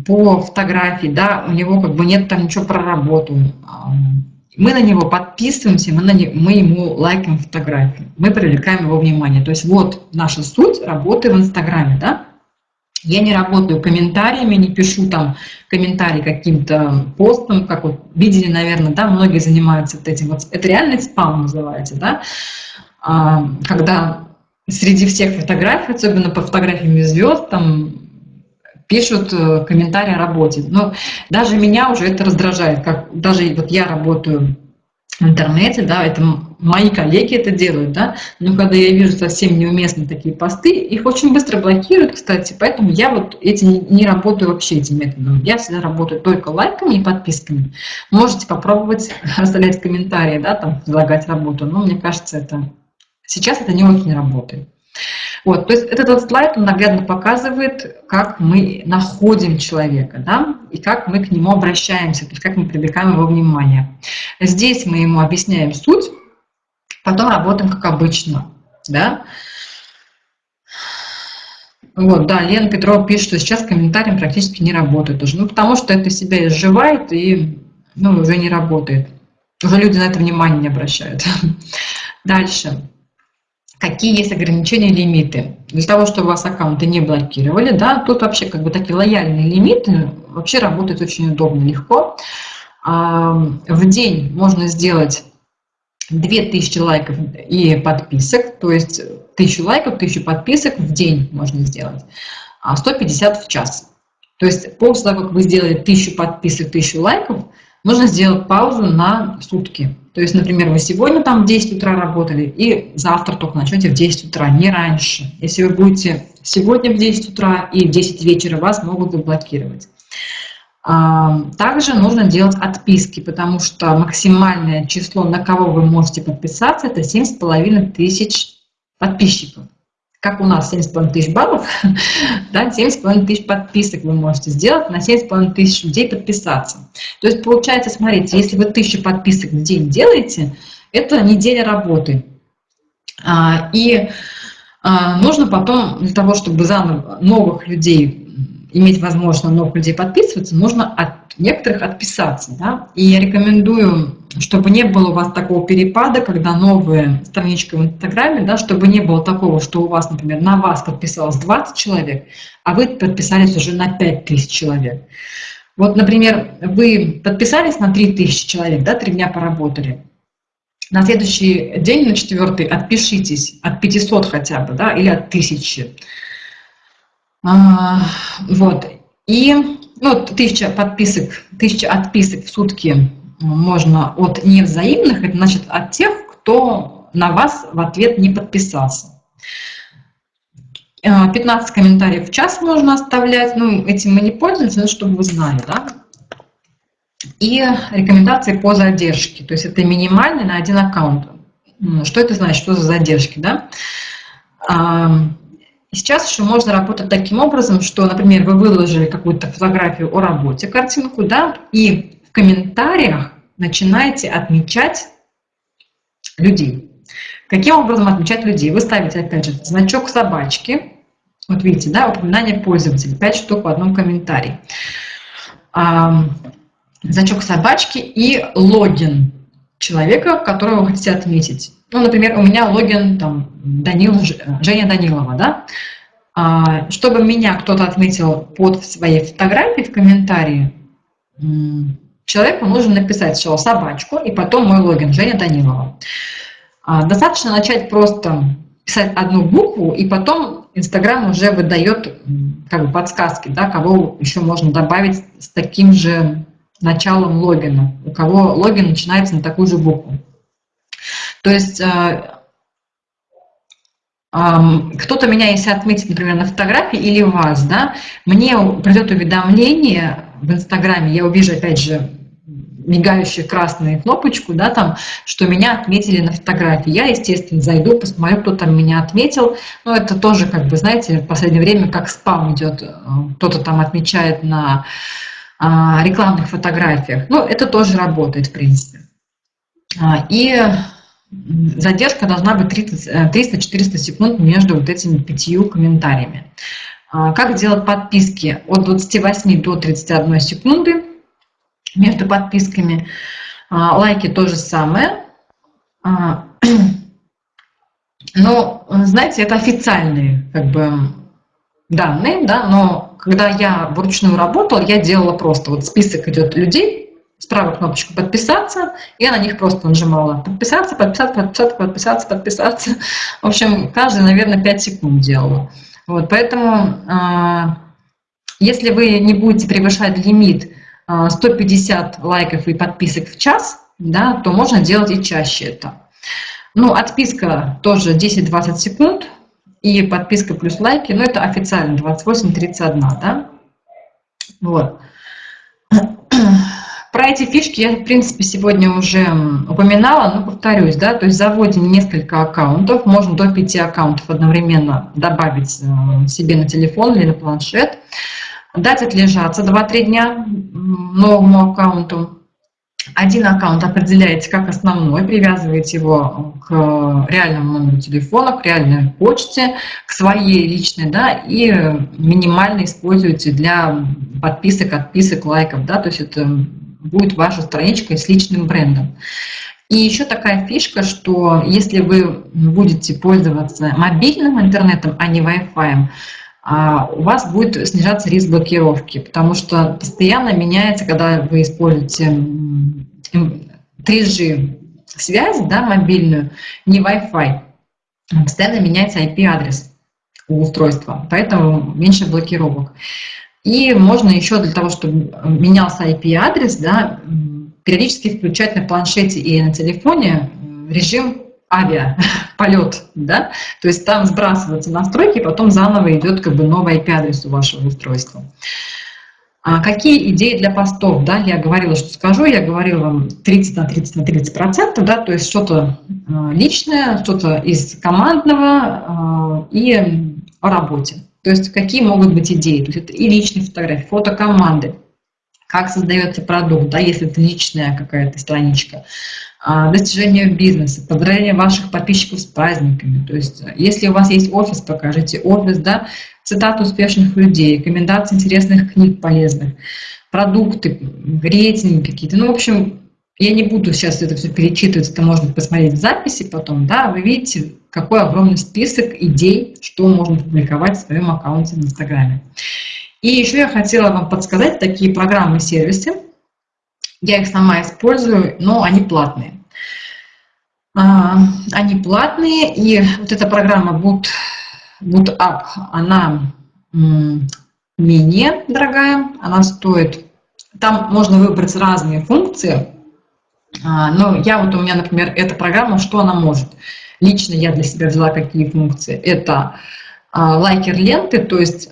по фотографии, да, у него как бы нет там ничего про работу, мы на него подписываемся, мы, на не, мы ему лайкаем фотографии, мы привлекаем его внимание. То есть вот наша суть работы в Инстаграме, да? Я не работаю комментариями, не пишу там комментарии каким-то постом, как вот видели, наверное, да, многие занимаются вот этим. Вот это реальный спам называется, да, а, когда среди всех фотографий, особенно по фотографиям звезд, там пишут э, комментарии о работе. Но даже меня уже это раздражает, как даже вот я работаю в интернете, да, это мои коллеги это делают, да, но когда я вижу совсем неуместные такие посты, их очень быстро блокируют, кстати, поэтому я вот эти не работаю вообще этим методом. Я всегда работаю только лайками и подписками. Можете попробовать *laughs* оставлять комментарии, да, там, предлагать работу, но мне кажется, это сейчас это не очень работает. Вот, то есть этот вот слайд он наглядно показывает, как мы находим человека, да, и как мы к нему обращаемся, то есть как мы привлекаем его внимание. Здесь мы ему объясняем суть, потом работаем как обычно, да. Вот, да, Лена Петрова пишет, что сейчас комментарием практически не работает уже. Ну, потому что это себя изживает и ну, уже не работает. Уже люди на это внимание не обращают. *laughs* Дальше какие есть ограничения, лимиты. Для того, чтобы вас аккаунты не блокировали, да, тут вообще как бы такие лояльные лимиты вообще работают очень удобно, легко. В день можно сделать 2000 лайков и подписок, то есть 1000 лайков, 1000 подписок в день можно сделать, а 150 в час. То есть после того, как вы сделали 1000 подписок, 1000 лайков, нужно сделать паузу на сутки. То есть, например, вы сегодня там в 10 утра работали, и завтра только начнете в 10 утра, не раньше. Если вы будете сегодня в 10 утра и в 10 вечера, вас могут заблокировать. А, также нужно делать отписки, потому что максимальное число, на кого вы можете подписаться, это 7,5 тысяч подписчиков. Как у нас 7,5 тысяч баллов, *laughs* да, 7,5 тысяч подписок вы можете сделать, на 7,5 тысяч людей подписаться. То есть получается, смотрите, если вы 1000 подписок в день делаете, это неделя работы. А, и а, нужно потом, для того, чтобы заново новых людей иметь возможность на новых людей подписываться, нужно от некоторых отписаться. Да? И я рекомендую, чтобы не было у вас такого перепада, когда новая страничка в Инстаграме, да, чтобы не было такого, что у вас, например, на вас подписалось 20 человек, а вы подписались уже на 5000 человек. Вот, например, вы подписались на 3000 человек, да, три дня поработали, на следующий день, на четвертый, отпишитесь от 500 хотя бы, да, или от 1000. А, вот. И ну, тысяча подписок, тысяча отписок в сутки можно от невзаимных, это значит от тех, кто на вас в ответ не подписался. 15 а, комментариев в час можно оставлять, ну, этим мы не пользуемся, но чтобы вы знали, да. И рекомендации по задержке, то есть это минимальный на один аккаунт. Что это значит, что за задержки, да? Сейчас еще можно работать таким образом, что, например, вы выложили какую-то фотографию о работе, картинку, да, и комментариях начинаете отмечать людей. Каким образом отмечать людей? Вы ставите, опять же, значок собачки, вот видите, да, упоминание пользователя, 5 штук в одном комментарии. Значок собачки и логин человека, которого вы хотите отметить. Ну, например, у меня логин там Данил, Женя Данилова, да? А, чтобы меня кто-то отметил под своей фотографией в комментарии, человеку нужно написать сначала собачку и потом мой логин Женя Данилова. А, достаточно начать просто писать одну букву, и потом Инстаграм уже выдает как бы подсказки, да, кого еще можно добавить с таким же началом логина, у кого логин начинается на такую же букву. То есть а, кто-то меня, если отметит, например, на фотографии или вас, да, мне придет уведомление в Инстаграме, я увижу, опять же, мигающую красную кнопочку, да, там, что меня отметили на фотографии. Я, естественно, зайду, посмотрю, кто там меня отметил. Но это тоже, как бы, знаете, в последнее время как спам идет. Кто-то там отмечает на а, рекламных фотографиях. Ну, это тоже работает, в принципе. А, и задержка должна быть 300-400 э, секунд между вот этими пятью комментариями. А, как делать подписки от 28 до 31 секунды между подписками? А, лайки то же самое. А, *clears throat* но, знаете, это официальные как бы, данные, да, но когда я вручную работала, я делала просто, вот список идет людей, справа кнопочку «Подписаться», я на них просто нажимала «Подписаться», «Подписаться», «Подписаться», «Подписаться», «Подписаться». *laughs* В общем, каждый, наверное, 5 секунд делала. Вот, поэтому, а, если вы не будете превышать лимит 150 а, лайков и подписок в час, да, то можно делать и чаще это. Ну, отписка тоже 10-20 секунд, и подписка плюс лайки, ну, это официально 28-31, да. Вот. Про эти фишки я, в принципе, сегодня уже упоминала, но повторюсь, да, то есть заводим несколько аккаунтов, можно до пяти аккаунтов одновременно добавить э, себе на телефон или на планшет, дать отлежаться 2-3 дня новому аккаунту. Один аккаунт определяете как основной, привязываете его к реальному номеру телефона, к реальной почте, к своей личной, да, и минимально используете для подписок, отписок, лайков, да, то есть это будет ваша страничка с личным брендом. И еще такая фишка, что если вы будете пользоваться мобильным интернетом, а не Wi-Fi, а, у вас будет снижаться риск блокировки, потому что постоянно меняется, когда вы используете 3G связь, да, мобильную, не Wi-Fi, постоянно меняется IP-адрес у устройства, поэтому меньше блокировок. И можно еще для того, чтобы менялся IP-адрес, да, периодически включать на планшете и на телефоне режим авиа, *laughs* полет, да, то есть там сбрасываются настройки, потом заново идет как бы новый IP-адрес у вашего устройства. А какие идеи для постов? Да, я говорила, что скажу, я говорила вам 30 на 30 на 30 процентов, да, то есть что-то а, личное, что-то из командного а, и о работе. То есть какие могут быть идеи? То есть это и личные фотографии, фото команды, как создается продукт, да, если это личная какая-то страничка, а, достижение бизнеса, поздравление ваших подписчиков с праздниками. То есть, если у вас есть офис, покажите офис, да, цитаты успешных людей, рекомендации интересных книг полезных, продукты, рейтинги какие-то. Ну, в общем, я не буду сейчас это все перечитывать, это можно посмотреть в записи потом, да, вы видите, какой огромный список идей, что можно публиковать в своем аккаунте в Инстаграме. И еще я хотела вам подсказать такие программы, сервисы, я их сама использую, но они платные. А, они платные, и вот эта программа Boot, она менее дорогая, она стоит, там можно выбрать разные функции, а, но я вот у меня, например, эта программа, что она может? Лично я для себя взяла какие функции. Это а, лайкер ленты, то есть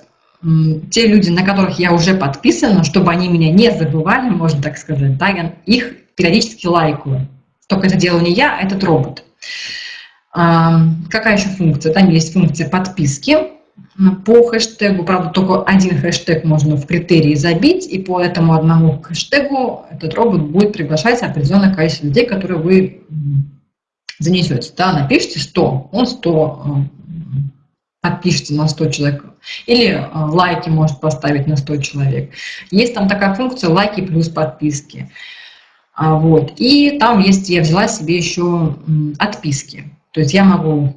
те люди, на которых я уже подписана, чтобы они меня не забывали, можно так сказать, да, я их периодически лайкаю. Только это делаю не я, а этот робот. А, какая еще функция? Там есть функция подписки по хэштегу, правда, только один хэштег можно в критерии забить, и по этому одному хэштегу этот робот будет приглашать определенное количество людей, которые вы занесете. Да, напишите 100, он 100 подпишите на 100 человек, или э, лайки может поставить на 100 человек. Есть там такая функция лайки плюс подписки. А, вот. И там есть, я взяла себе еще отписки. То есть я могу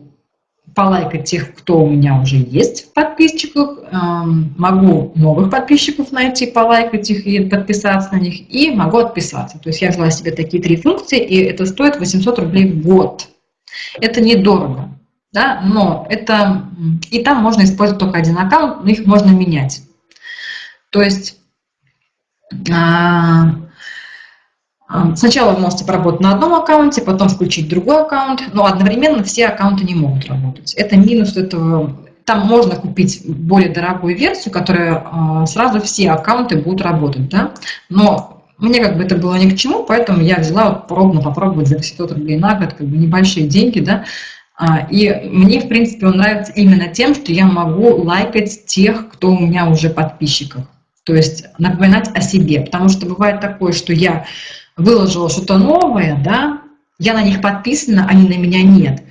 полайкать тех, кто у меня уже есть в подписчиках, эм, могу новых подписчиков найти, полайкать их и подписаться на них, и могу отписаться. То есть я взяла себе такие три функции, и это стоит 800 рублей в год. Это недорого да, но это, и там можно использовать только один аккаунт, но их можно менять. То есть а, сначала вы можете поработать на одном аккаунте, потом включить другой аккаунт, но одновременно все аккаунты не могут работать. Это минус этого. Там можно купить более дорогую версию, которая а, сразу все аккаунты будут работать, да, но мне как бы это было ни к чему, поэтому я взяла вот пробно попробовать за 500 рублей на год, как бы небольшие деньги, да, а, и мне, в принципе, он нравится именно тем, что я могу лайкать тех, кто у меня уже подписчиков. То есть напоминать о себе. Потому что бывает такое, что я выложила что-то новое, да, я на них подписана, они на меня нет.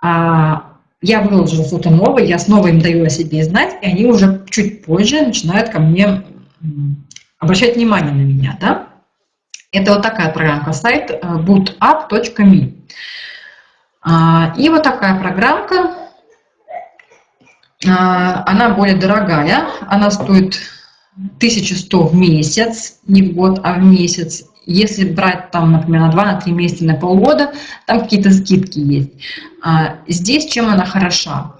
А я выложила что-то новое, я снова им даю о себе знать, и они уже чуть позже начинают ко мне обращать внимание на меня. Да? Это вот такая программка, сайт э, bootup.me. А, и вот такая программка, а, она более дорогая, она стоит 1100 в месяц, не в год, а в месяц. Если брать там, например, на 2, на 3 месяца, на полгода, там какие-то скидки есть. А, здесь чем она хороша?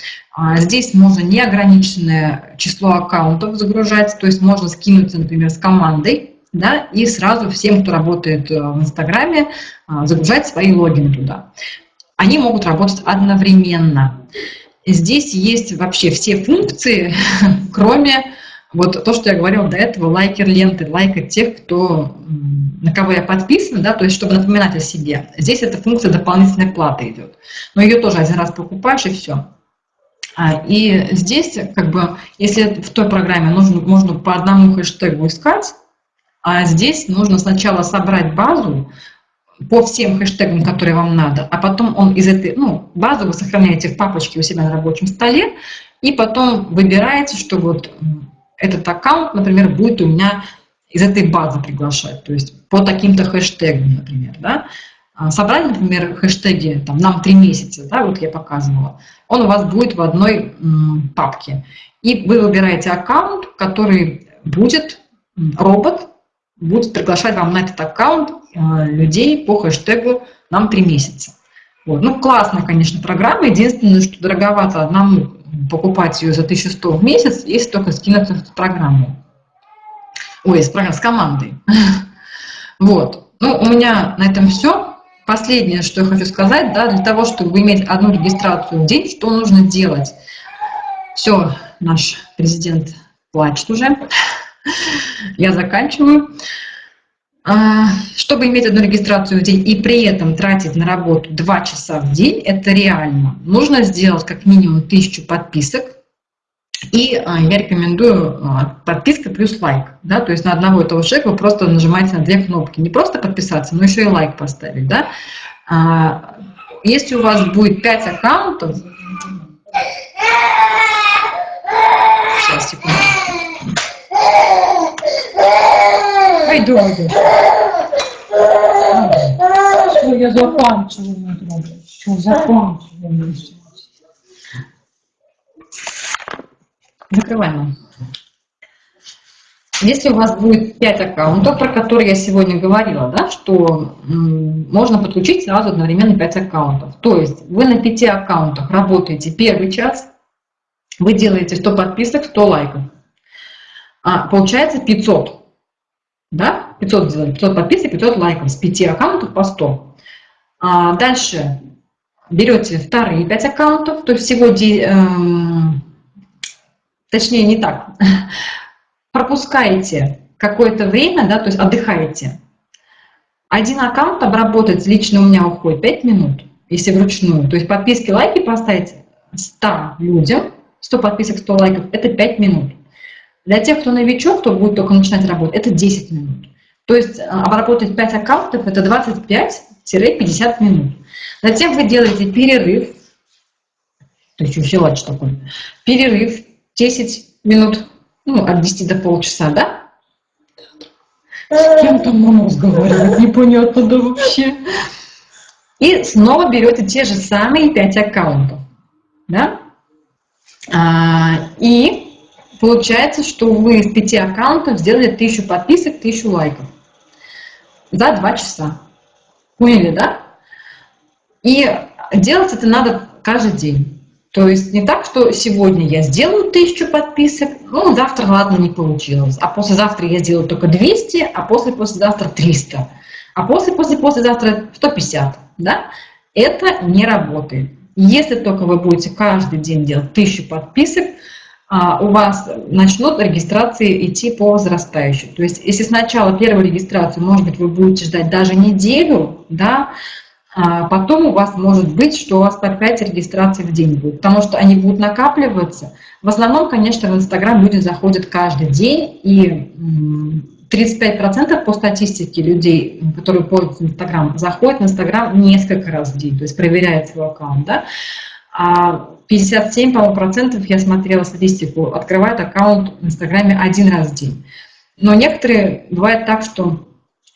Здесь можно неограниченное число аккаунтов загружать, то есть можно скинуться, например, с командой, да, и сразу всем, кто работает э, в Инстаграме, загружать свои логины туда они могут работать одновременно. Здесь есть вообще все функции, *laughs* кроме вот то, что я говорила до этого, лайкер ленты, лайкать тех, кто, на кого я подписана, да, то есть чтобы напоминать о себе. Здесь эта функция дополнительной платы идет. Но ее тоже один раз покупаешь и все. А, и здесь, как бы, если в той программе нужно, можно по одному хэштегу искать, а здесь нужно сначала собрать базу, по всем хэштегам, которые вам надо, а потом он из этой, ну, базу вы сохраняете в папочке у себя на рабочем столе, и потом выбираете, что вот этот аккаунт, например, будет у меня из этой базы приглашать, то есть по таким-то хэштегам, например, да. А собрали, например, хэштеги, там, нам три месяца, да, вот я показывала, он у вас будет в одной папке. И вы выбираете аккаунт, который будет робот, будет приглашать вам на этот аккаунт э, людей по хэштегу «Нам три месяца». Вот. Ну, классная, конечно, программа. Единственное, что дороговато одному покупать ее за 1100 в месяц, если только скинуться в программу. Ой, с, с командой. *laughs* Вот. Ну, у меня на этом все. Последнее, что я хочу сказать, да, для того, чтобы иметь одну регистрацию в день, что нужно делать? Все, наш президент плачет уже. *laughs* Я заканчиваю. А, чтобы иметь одну регистрацию в день и при этом тратить на работу 2 часа в день, это реально. Нужно сделать как минимум 1000 подписок. И а, я рекомендую а, подписка плюс лайк. Да? То есть на одного этого человека вы просто нажимаете на две кнопки. Не просто подписаться, но еще и лайк поставить. Да? Если у вас будет 5 аккаунтов, сейчас, секунду. Пойду. Все, я заканчиваю. Все, заканчиваю. Закрываем. Если у вас будет 5 аккаунтов, про которые я сегодня говорила, да, что можно подключить сразу одновременно 5 аккаунтов. То есть вы на 5 аккаунтах работаете первый час, вы делаете 100 подписок, 100 лайков. А, получается 500. Да? 500 сделали, 500 подписок, 500 лайков с 5 аккаунтов по 100. А дальше берете вторые 5 аккаунтов, то есть всего, эм, точнее не так, *laughs* пропускаете какое-то время, да, то есть отдыхаете. Один аккаунт обработать лично у меня уходит 5 минут, если вручную. То есть подписки, лайки поставить 100 людям, 100 подписок, 100 лайков, это 5 минут. Для тех, кто новичок, кто будет только начинать работать, это 10 минут. То есть э, обработать 5 аккаунтов – это 25-50 минут. Затем вы делаете перерыв, то есть еще лач такой, перерыв 10 минут, ну, от 10 до полчаса, да? С кем там мама разговаривает, *laughs* непонятно да вообще. И снова берете те же самые 5 аккаунтов, да? А, и Получается, что вы из пяти аккаунтов сделали тысячу подписок, тысячу лайков за два часа. Поняли, да? И делать это надо каждый день. То есть не так, что сегодня я сделаю тысячу подписок, ну, завтра, ладно, не получилось. А послезавтра я сделаю только 200, а после послезавтра 300. А после после послезавтра 150, да? Это не работает. Если только вы будете каждый день делать тысячу подписок, у вас начнут регистрации идти по возрастающей. То есть если сначала первую регистрацию, может быть, вы будете ждать даже неделю, да, а потом у вас может быть, что у вас по 5 регистраций в день будет, потому что они будут накапливаться. В основном, конечно, в Инстаграм люди заходят каждый день, и 35% по статистике людей, которые пользуются Инстаграм, заходят в Инстаграм несколько раз в день, то есть проверяют свой аккаунт. Да? А 57, по-моему, процентов, я смотрела статистику, открывают аккаунт в Инстаграме один раз в день. Но некоторые, бывает так, что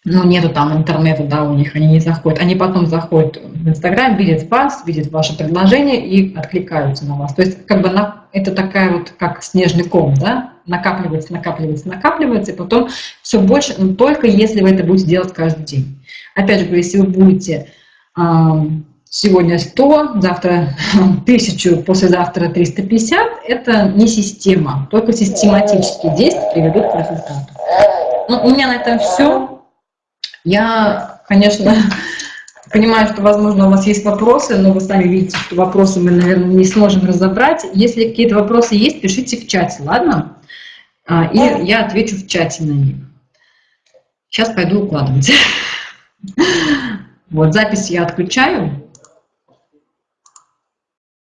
ну, нету там интернета, да, у них, они не заходят. Они потом заходят в Инстаграм, видят вас, видят ваше предложение и откликаются на вас. То есть как бы на, это такая вот, как снежный ком, да, накапливается, накапливается, накапливается, и потом все больше, но только если вы это будете делать каждый день. Опять же, если вы будете сегодня 100, завтра *laughs* 1000, послезавтра 350, это не система, только систематические действия приведут к результату. Ну, у меня на этом все. Я, конечно, *laughs* понимаю, что, возможно, у вас есть вопросы, но вы сами видите, что вопросы мы, наверное, не сможем разобрать. Если какие-то вопросы есть, пишите в чате, ладно? А, и я отвечу в чате на них. Сейчас пойду укладывать. *laughs* Вот, запись я отключаю.